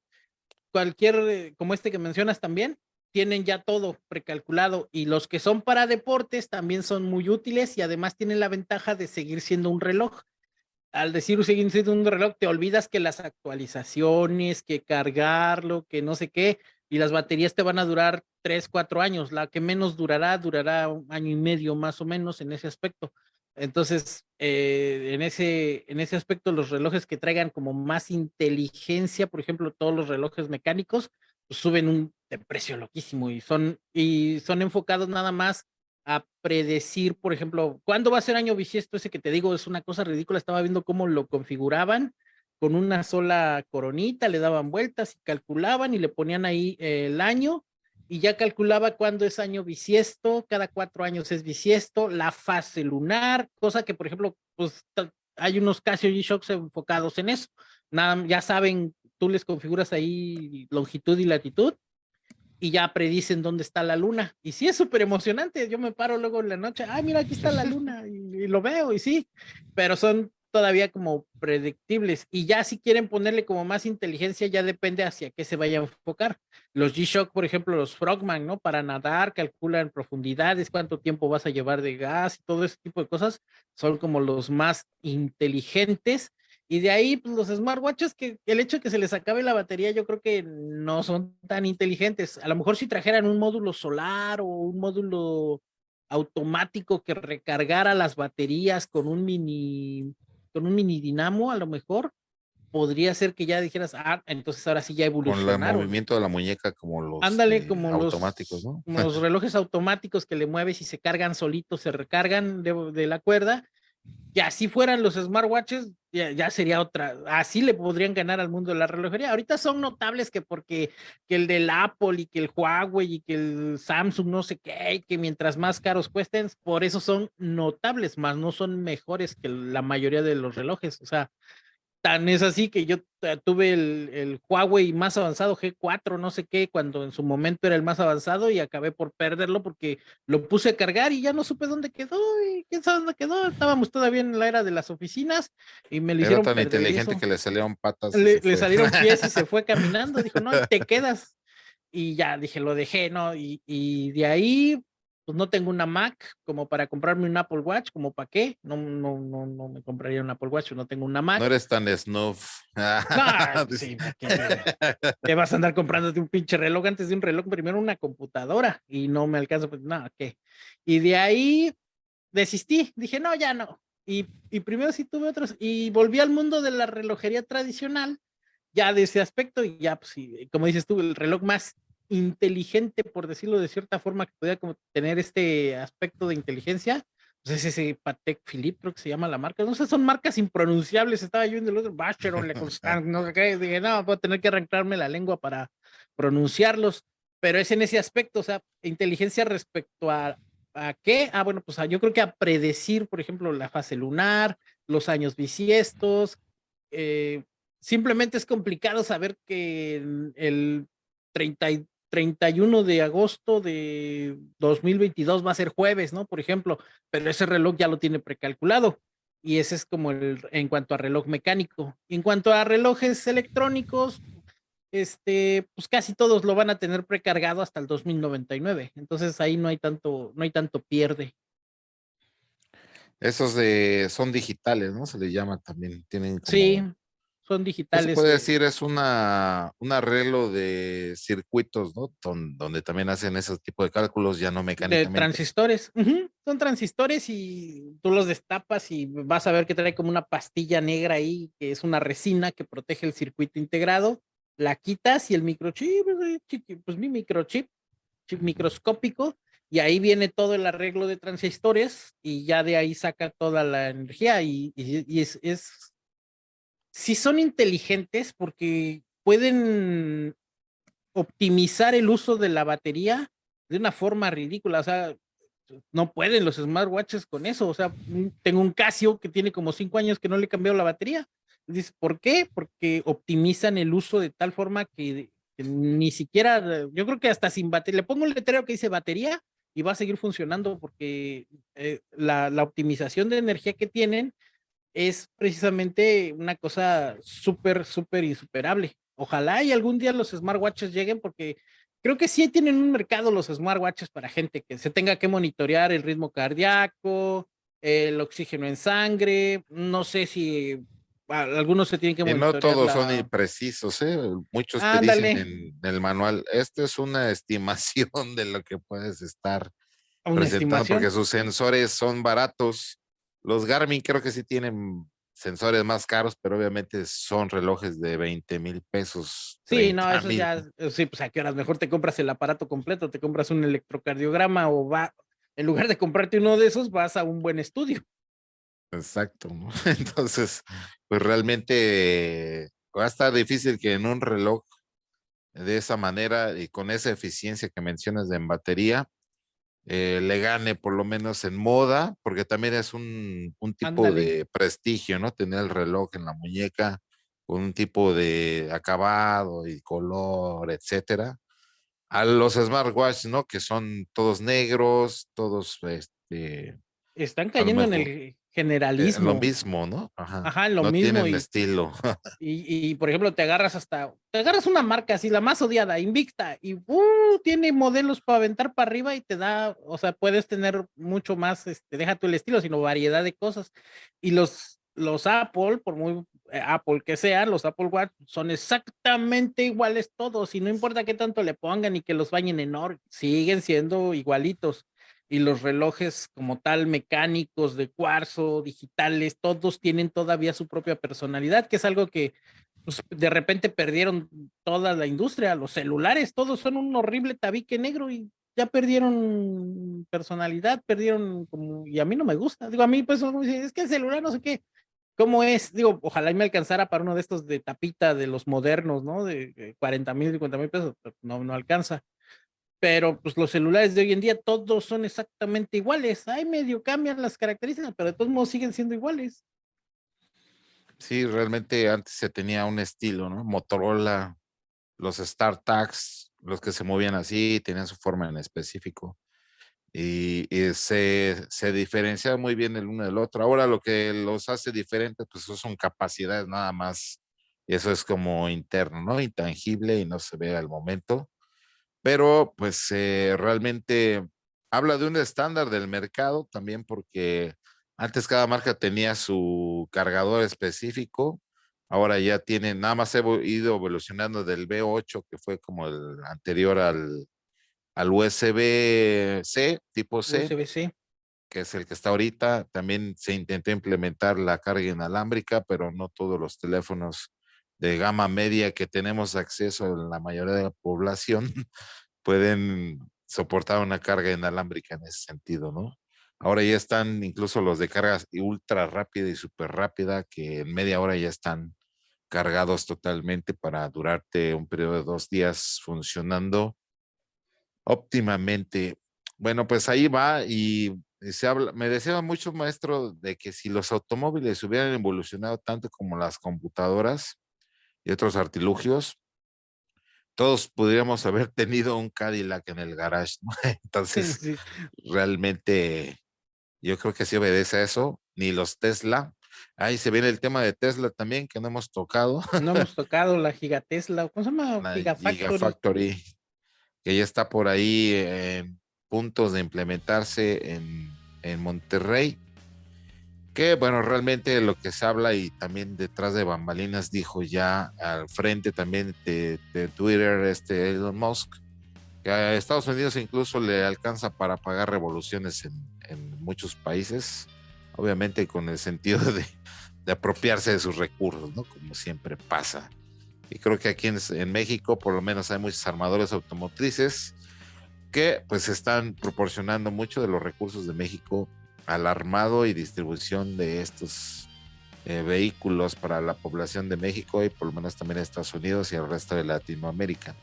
Cualquier, eh, como este que mencionas también, tienen ya todo precalculado y los que son para deportes también son muy útiles y además tienen la ventaja de seguir siendo un reloj al decir seguir un reloj, te olvidas que las actualizaciones, que cargarlo, que no sé qué, y las baterías te van a durar tres, cuatro años. La que menos durará, durará un año y medio más o menos en ese aspecto. Entonces, eh, en, ese, en ese aspecto, los relojes que traigan como más inteligencia, por ejemplo, todos los relojes mecánicos, pues suben un de precio loquísimo y son, y son enfocados nada más a predecir, por ejemplo, cuándo va a ser año bisiesto ese que te digo, es una cosa ridícula, estaba viendo cómo lo configuraban con una sola coronita, le daban vueltas y calculaban y le ponían ahí el año y ya calculaba cuándo es año bisiesto, cada cuatro años es bisiesto, la fase lunar, cosa que por ejemplo, pues hay unos Casio G-Shocks enfocados en eso, nada, ya saben, tú les configuras ahí longitud y latitud y ya predicen dónde está la luna. Y sí, es súper emocionante. Yo me paro luego en la noche, ay, mira, aquí está la luna, y, lo veo, y sí, pero son todavía como predictibles. Y ya si quieren ponerle como más inteligencia, ya depende hacia qué se vaya a enfocar. Los G-Shock, por ejemplo, los Frogman, ¿no? Para nadar, calculan profundidades, cuánto tiempo vas a llevar de gas todo ese tipo de cosas, son como los más inteligentes y de ahí, pues los smartwatches, que el hecho de que se les acabe la batería, yo creo que no son tan inteligentes. A lo mejor si trajeran un módulo solar o un módulo automático que recargara las baterías con un mini, con un mini dinamo, a lo mejor podría ser que ya dijeras, ah, entonces ahora sí ya evolucionaron. Con el movimiento de la muñeca como los Ándale, como automáticos, ¿no? Como los relojes automáticos que le mueves y se cargan solitos, se recargan de, de la cuerda y así fueran los smartwatches, ya, sería otra, así le podrían ganar al mundo de la relojería. Ahorita son notables que porque que el del Apple y que el Huawei y que el Samsung no sé qué, que mientras más caros cuesten, por eso son notables, más no son mejores que la mayoría de los relojes. O sea, Tan es así que yo tuve el, el, Huawei más avanzado G4, no sé qué, cuando en su momento era el más avanzado y acabé por perderlo porque lo puse a cargar y ya no supe dónde quedó y quién sabe dónde quedó. Estábamos todavía en la era de las oficinas y me lo hicieron. Tan inteligente que le salieron patas. Le, le salieron pies y se fue caminando. Dijo, no, te quedas. Y ya dije, lo dejé, ¿no? Y, y de ahí pues no tengo una Mac como para comprarme un Apple Watch, como para qué, no, no, no, no me compraría un Apple Watch, no tengo una Mac. No eres tan snuff. No, sí, ¿qué, vas a andar comprándote un pinche reloj antes de un reloj? Primero una computadora y no me alcanza, pues no, ¿qué? Y de ahí desistí, dije, no, ya no. Y, y primero sí tuve otros, y volví al mundo de la relojería tradicional, ya de ese aspecto, y ya, pues, sí, como dices tú, el reloj más inteligente, por decirlo de cierta forma, que pudiera como tener este aspecto de inteligencia, pues es ese Patek Philippe, creo que se llama la marca. No sé, son marcas impronunciables. Estaba yo en el otro, Bacheron, Le Constant, no sé qué. Dije, no, voy a tener que arrancarme la lengua para pronunciarlos. Pero es en ese aspecto, o sea, inteligencia respecto a, a qué. Ah, bueno, pues yo creo que a predecir, por ejemplo, la fase lunar, los años bisiestos. Eh, simplemente es complicado saber que el 30, 31 de agosto de 2022 va a ser jueves, ¿no? Por ejemplo, pero ese reloj ya lo tiene precalculado. Y ese es como el, en cuanto a reloj mecánico. En cuanto a relojes electrónicos, este, pues casi todos lo van a tener precargado hasta el 2099. Entonces ahí no hay tanto, no hay tanto pierde. Esos de, son digitales, ¿no? Se les llama también. Tienen Sí, son digitales. Se puede decir, es una, un arreglo de circuitos, ¿no? donde también hacen ese tipo de cálculos, ya no mecánicamente. De transistores. Son transistores y tú los destapas y vas a ver que trae como una pastilla negra ahí, que es una resina que protege el circuito integrado. La quitas y el microchip, pues mi microchip, chip microscópico, y ahí viene todo el arreglo de transistores y ya de ahí saca toda la energía y, y, es, es si son inteligentes porque pueden optimizar el uso de la batería de una forma ridícula, o sea, no pueden los smartwatches con eso, o sea, tengo un Casio que tiene como cinco años que no le he cambiado la batería, dice, ¿por qué? Porque optimizan el uso de tal forma que, ni siquiera, yo creo que hasta sin batería, le pongo un letrero que dice batería y va a seguir funcionando porque eh, la optimización de energía que tienen es precisamente una cosa súper, súper insuperable. Ojalá y algún día los smartwatches lleguen porque creo que sí tienen un mercado los smartwatches para gente que se tenga que monitorear el ritmo cardíaco, el oxígeno en sangre, no sé si algunos se tienen que monitorear. no todos son imprecisos, ¿eh? muchos te dicen en el manual, esta es una estimación de lo que puedes estar presentando porque sus sensores son baratos los Garmin creo que sí tienen sensores más caros, pero obviamente son relojes de 20 mil pesos. Sí, no, eso ya, eh, sí, pues a qué horas mejor te compras el aparato completo, te compras un electrocardiograma o va, en lugar de comprarte uno de esos, vas a un buen estudio. Exacto, ¿no? Entonces, pues realmente va a estar difícil que en un reloj de esa manera y con esa eficiencia que mencionas de en batería, eh, le gane por lo menos en moda, porque también es un, tipo de prestigio, ¿no? Tener el reloj en la muñeca con un tipo de acabado y color, etcétera. A los smartwatches, ¿no? Que son todos negros, todos, este... Están cayendo en el generalismo. lo mismo, ¿no? Ajá, Ajá lo no mismo. Tienen estilo. Y, y, por ejemplo, te agarras hasta, te agarras una marca así, la más odiada, Invicta, y uh, tiene modelos para aventar para arriba y te da, o sea, puedes tener mucho más, este, deja tú el estilo, sino variedad de cosas. Y los, los Apple, por muy eh, Apple que sean, los Apple Watch son exactamente iguales todos, y no importa qué tanto le pongan y que los bañen en oro, siguen siendo igualitos y los relojes como tal mecánicos de cuarzo, digitales, todos tienen todavía su propia personalidad, que es algo que pues, de repente perdieron toda la industria, los celulares, todos son un horrible tabique negro y ya perdieron personalidad, perdieron y a mí no me gusta, digo, a mí pues es que el celular no sé qué, ¿cómo es? Digo, ojalá me alcanzara para uno de estos de tapita de los modernos, ¿no? De 40 mil, 50 mil pesos, no, no alcanza pero pues los celulares de hoy en día todos son exactamente iguales. Hay medio cambian las características, pero de todos modos siguen siendo iguales. Sí, realmente antes se tenía un estilo, ¿no? Motorola, los StarTags, los que se movían así, tenían su forma en específico. Y, se, se diferencia muy bien el uno del otro. Ahora lo que los hace diferentes, pues son capacidades nada más. Eso es como interno, ¿no? Intangible y no se ve al momento pero pues eh, realmente habla de un estándar del mercado también porque antes cada marca tenía su cargador específico, ahora ya tiene, nada más he ido evolucionando del B8 que fue como el anterior al, al USB-C, tipo C, USB-C, que es el que está ahorita. También se intentó implementar la carga inalámbrica, pero no todos los teléfonos de gama media que tenemos acceso en la mayoría de la población pueden soportar una carga inalámbrica en ese sentido, ¿no? Ahora ya están incluso los de carga ultra rápida y súper rápida que en media hora ya están cargados totalmente para durarte un periodo de dos días funcionando óptimamente. Bueno, pues ahí va y se habla, me decía mucho maestro de que si los automóviles hubieran evolucionado tanto como las computadoras, y otros artilugios, todos podríamos haber tenido un Cadillac en el garage, ¿no? Entonces, realmente yo creo que sí obedece a eso, ni los Tesla. Ahí se viene el tema de Tesla también, que no hemos tocado. No hemos tocado la Gigatesla, ¿cómo se llama? La Gigafactory. Gigafactory, que ya está por ahí en puntos de implementarse en, en Monterrey. Que bueno, realmente lo que se habla y también detrás de bambalinas dijo ya al frente también de, Twitter este Elon Musk, que a Estados Unidos incluso le alcanza para pagar revoluciones en, muchos países, obviamente con el sentido de, apropiarse de sus recursos, ¿no? Como siempre pasa. Y creo que aquí en, en México por lo menos hay muchos armadores automotrices que pues están proporcionando mucho de los recursos de México al armado y distribución de estos eh, vehículos para la población de México y por lo menos también Estados Unidos y el resto de Latinoamérica.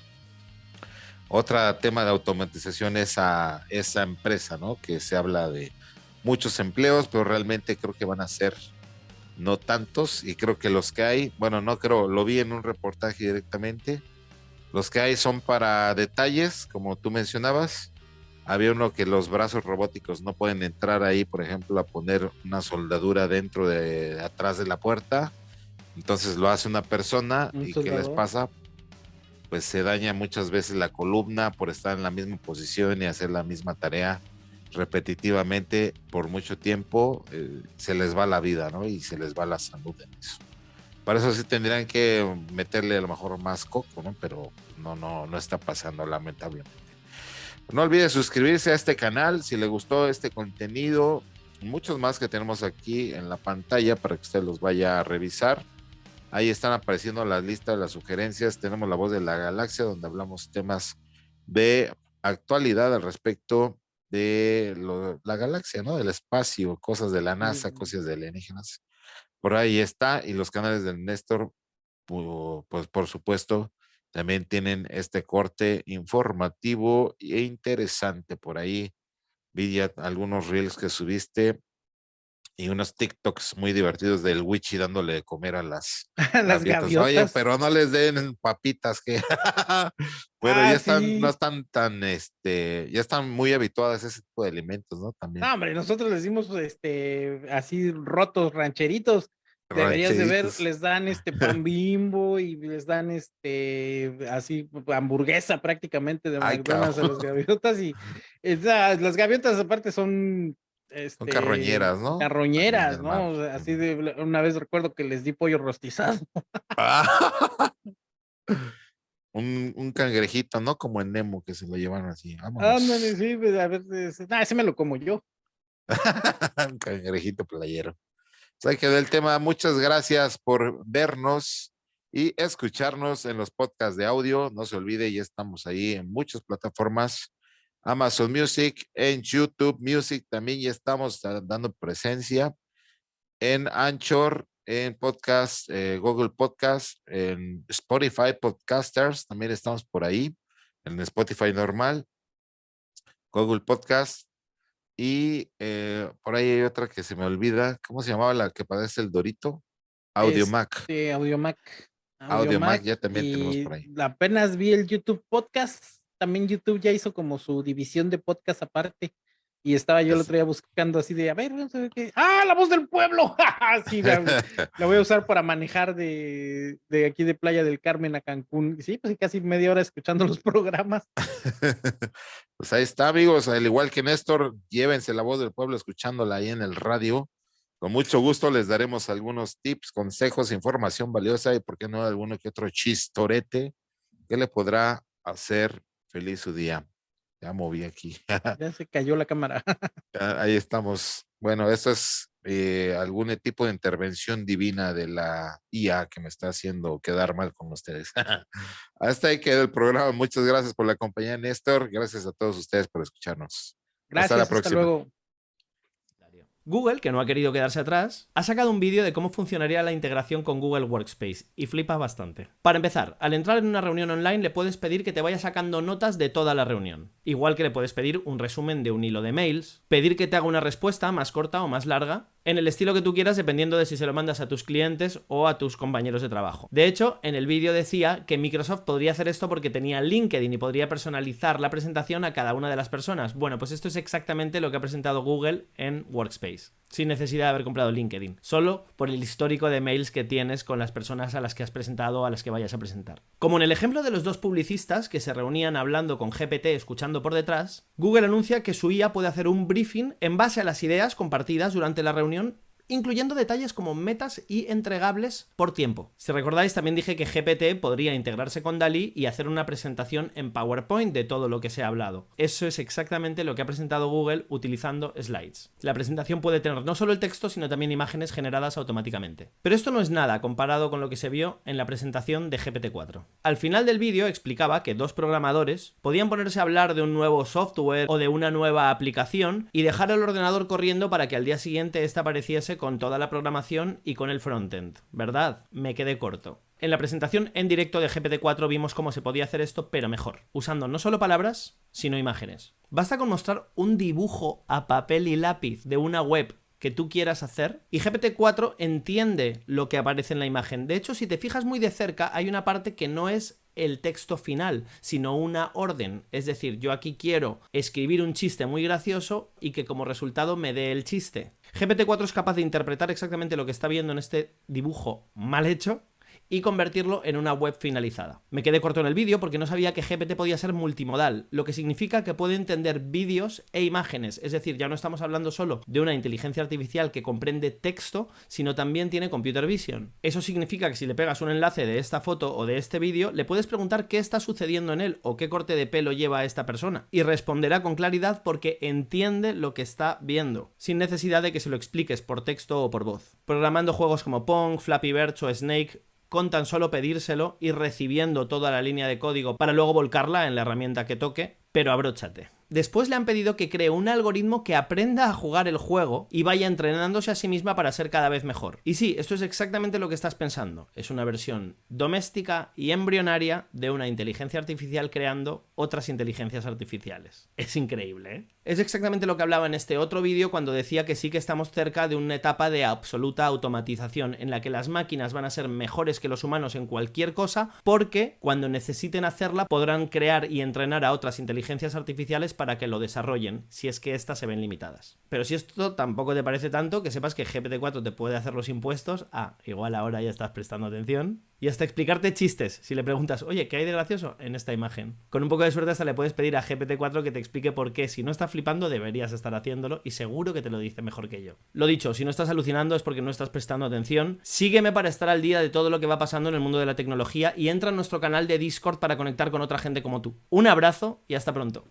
Otro tema de automatización es a esa empresa, ¿no? Que se habla de muchos empleos, pero realmente creo que van a ser no tantos y creo que los que hay, bueno, no creo, lo vi en un reportaje directamente, los que hay son para detalles, como tú mencionabas, había uno que los brazos robóticos no pueden entrar ahí, por ejemplo, a poner una soldadura dentro de atrás de la puerta. Entonces lo hace una persona y ¿qué les pasa? Pues se daña muchas veces la columna por estar en la misma posición y hacer la misma tarea repetitivamente por mucho tiempo. Eh, se les va la vida, ¿no? Y se les va la salud en eso. Para eso sí tendrían que meterle a lo mejor más coco, ¿no? Pero no, no, no está pasando lamentablemente. No olvide suscribirse a este canal si le gustó este contenido. Muchos más que tenemos aquí en la pantalla para que usted los vaya a revisar. Ahí están apareciendo las listas, las sugerencias. Tenemos la voz de la galaxia donde hablamos temas de actualidad al respecto de la galaxia, ¿no? Del espacio, cosas de la NASA, cosas de alienígenas. Por ahí está. Y los canales del Néstor, pues por supuesto, también tienen este corte informativo e interesante por ahí. Vi algunos reels que subiste y unos TikToks muy divertidos del Wichi dándole de comer a las, las gaviotas. Oye, pero no les den papitas que pero ya ah, están, no están tan, este, ya están muy habituadas a ese tipo de alimentos, ¿no? También. No, hombre, nosotros les dimos este así rotos rancheritos Deberías de ver, les dan este pan bimbo y les dan este así hamburguesa prácticamente de McDonald's a las gaviotas y las gaviotas aparte son este, carroñeras, ¿no? Carroñeras, ¿no? así de una vez recuerdo que les di pollo rostizado. un, un, cangrejito, ¿no? Como en Nemo que se lo llevan así. Ándale, sí, pues, a ver, ese me lo como yo. un cangrejito playero. Se quedó el tema. Muchas gracias por vernos y escucharnos en los podcasts de audio. No se olvide, ya estamos ahí en muchas plataformas. Amazon Music, en YouTube Music también ya estamos dando presencia. En Anchor, en podcast, eh, Google Podcast, en Spotify Podcasters, también estamos por ahí, en Spotify normal, Google Podcast, y eh, por ahí hay otra que se me olvida. ¿Cómo se llamaba la que padece el Dorito? Audiomac. Sí, Audiomac. Audiomac, ya también tenemos por ahí. Apenas vi el YouTube Podcast. También YouTube ya hizo como su división de podcast aparte. Y estaba yo el otro día buscando así de, a ver, vamos a ver qué. ¡Ah, la voz del pueblo! sí, la, voy a usar para manejar de, de, aquí de Playa del Carmen a Cancún. Sí, pues casi media hora escuchando los programas. pues ahí está, amigos. Al igual que Néstor, llévense la voz del pueblo escuchándola ahí en el radio. Con mucho gusto les daremos algunos tips, consejos, información valiosa y, por qué no, alguno que otro chistorete que le podrá hacer feliz su día. Ya moví aquí. ya se cayó la cámara. Ahí estamos. Bueno, esto es eh, algún tipo de intervención divina de la IA que me está haciendo quedar mal con ustedes. Hasta ahí quedó el programa. Muchas gracias por la compañía, Néstor. Gracias a todos ustedes por escucharnos. Gracias. Hasta la próxima. Hasta luego. Google, que no ha querido quedarse atrás, ha sacado un vídeo de cómo funcionaría la integración con Google Workspace, y flipa bastante. Para empezar, al entrar en una reunión online le puedes pedir que te vaya sacando notas de toda la reunión, igual que le puedes pedir un resumen de un hilo de mails, pedir que te haga una respuesta más corta o más larga, en el estilo que tú quieras dependiendo de si se lo mandas a tus clientes o a tus compañeros de trabajo. De hecho, en el vídeo decía que Microsoft podría hacer esto porque tenía LinkedIn y podría personalizar la presentación a cada una de las personas. Bueno, pues esto es exactamente lo que ha presentado Google en Workspace sin necesidad de haber comprado LinkedIn, solo por el histórico de mails que tienes con las personas a las que has presentado o a las que vayas a presentar. Como en el ejemplo de los dos publicistas que se reunían hablando con GPT escuchando por detrás, Google anuncia que su IA puede hacer un briefing en base a las ideas compartidas durante la reunión incluyendo detalles como metas y entregables por tiempo. Si recordáis, también dije que GPT podría integrarse con DALI y hacer una presentación en PowerPoint de todo lo que se ha hablado. Eso es exactamente lo que ha presentado Google utilizando slides. La presentación puede tener no solo el texto, sino también imágenes generadas automáticamente. Pero esto no es nada comparado con lo que se vio en la presentación de GPT-4. Al final del vídeo explicaba que dos programadores podían ponerse a hablar de un nuevo software o de una nueva aplicación y dejar el ordenador corriendo para que al día siguiente esta apareciese con toda la programación y con el frontend. ¿Verdad? Me quedé corto. En la presentación en directo de GPT-4 vimos cómo se podía hacer esto, pero mejor, usando no solo palabras, sino imágenes. Basta con mostrar un dibujo a papel y lápiz de una web que tú quieras hacer y GPT-4 entiende lo que aparece en la imagen. De hecho, si te fijas muy de cerca, hay una parte que no es el texto final, sino una orden. Es decir, yo aquí quiero escribir un chiste muy gracioso y que como resultado me dé el chiste. GPT-4 es capaz de interpretar exactamente lo que está viendo en este dibujo mal hecho y convertirlo en una web finalizada. Me quedé corto en el vídeo porque no sabía que GPT podía ser multimodal, lo que significa que puede entender vídeos e imágenes, es decir, ya no estamos hablando solo de una inteligencia artificial que comprende texto, sino también tiene computer vision. Eso significa que si le pegas un enlace de esta foto o de este vídeo, le puedes preguntar qué está sucediendo en él o qué corte de pelo lleva esta persona, y responderá con claridad porque entiende lo que está viendo, sin necesidad de que se lo expliques por texto o por voz. Programando juegos como Pong, Flappy Bird o Snake con tan solo pedírselo y recibiendo toda la línea de código para luego volcarla en la herramienta que toque, pero abróchate. Después le han pedido que cree un algoritmo que aprenda a jugar el juego y vaya entrenándose a sí misma para ser cada vez mejor. Y sí, esto es exactamente lo que estás pensando. Es una versión doméstica y embrionaria de una inteligencia artificial creando otras inteligencias artificiales. Es increíble, ¿eh? Es exactamente lo que hablaba en este otro vídeo cuando decía que sí que estamos cerca de una etapa de absoluta automatización en la que las máquinas van a ser mejores que los humanos en cualquier cosa porque cuando necesiten hacerla podrán crear y entrenar a otras inteligencias artificiales para que lo desarrollen, si es que éstas se ven limitadas. Pero si esto tampoco te parece tanto, que sepas que GPT-4 te puede hacer los impuestos, ah, igual ahora ya estás prestando atención, y hasta explicarte chistes, si le preguntas, oye, ¿qué hay de gracioso en esta imagen? Con un poco de suerte hasta le puedes pedir a GPT-4 que te explique por qué, si no está flipando, deberías estar haciéndolo, y seguro que te lo dice mejor que yo. Lo dicho, si no estás alucinando es porque no estás prestando atención, sígueme para estar al día de todo lo que va pasando en el mundo de la tecnología y entra en nuestro canal de Discord para conectar con otra gente como tú. Un abrazo y hasta pronto.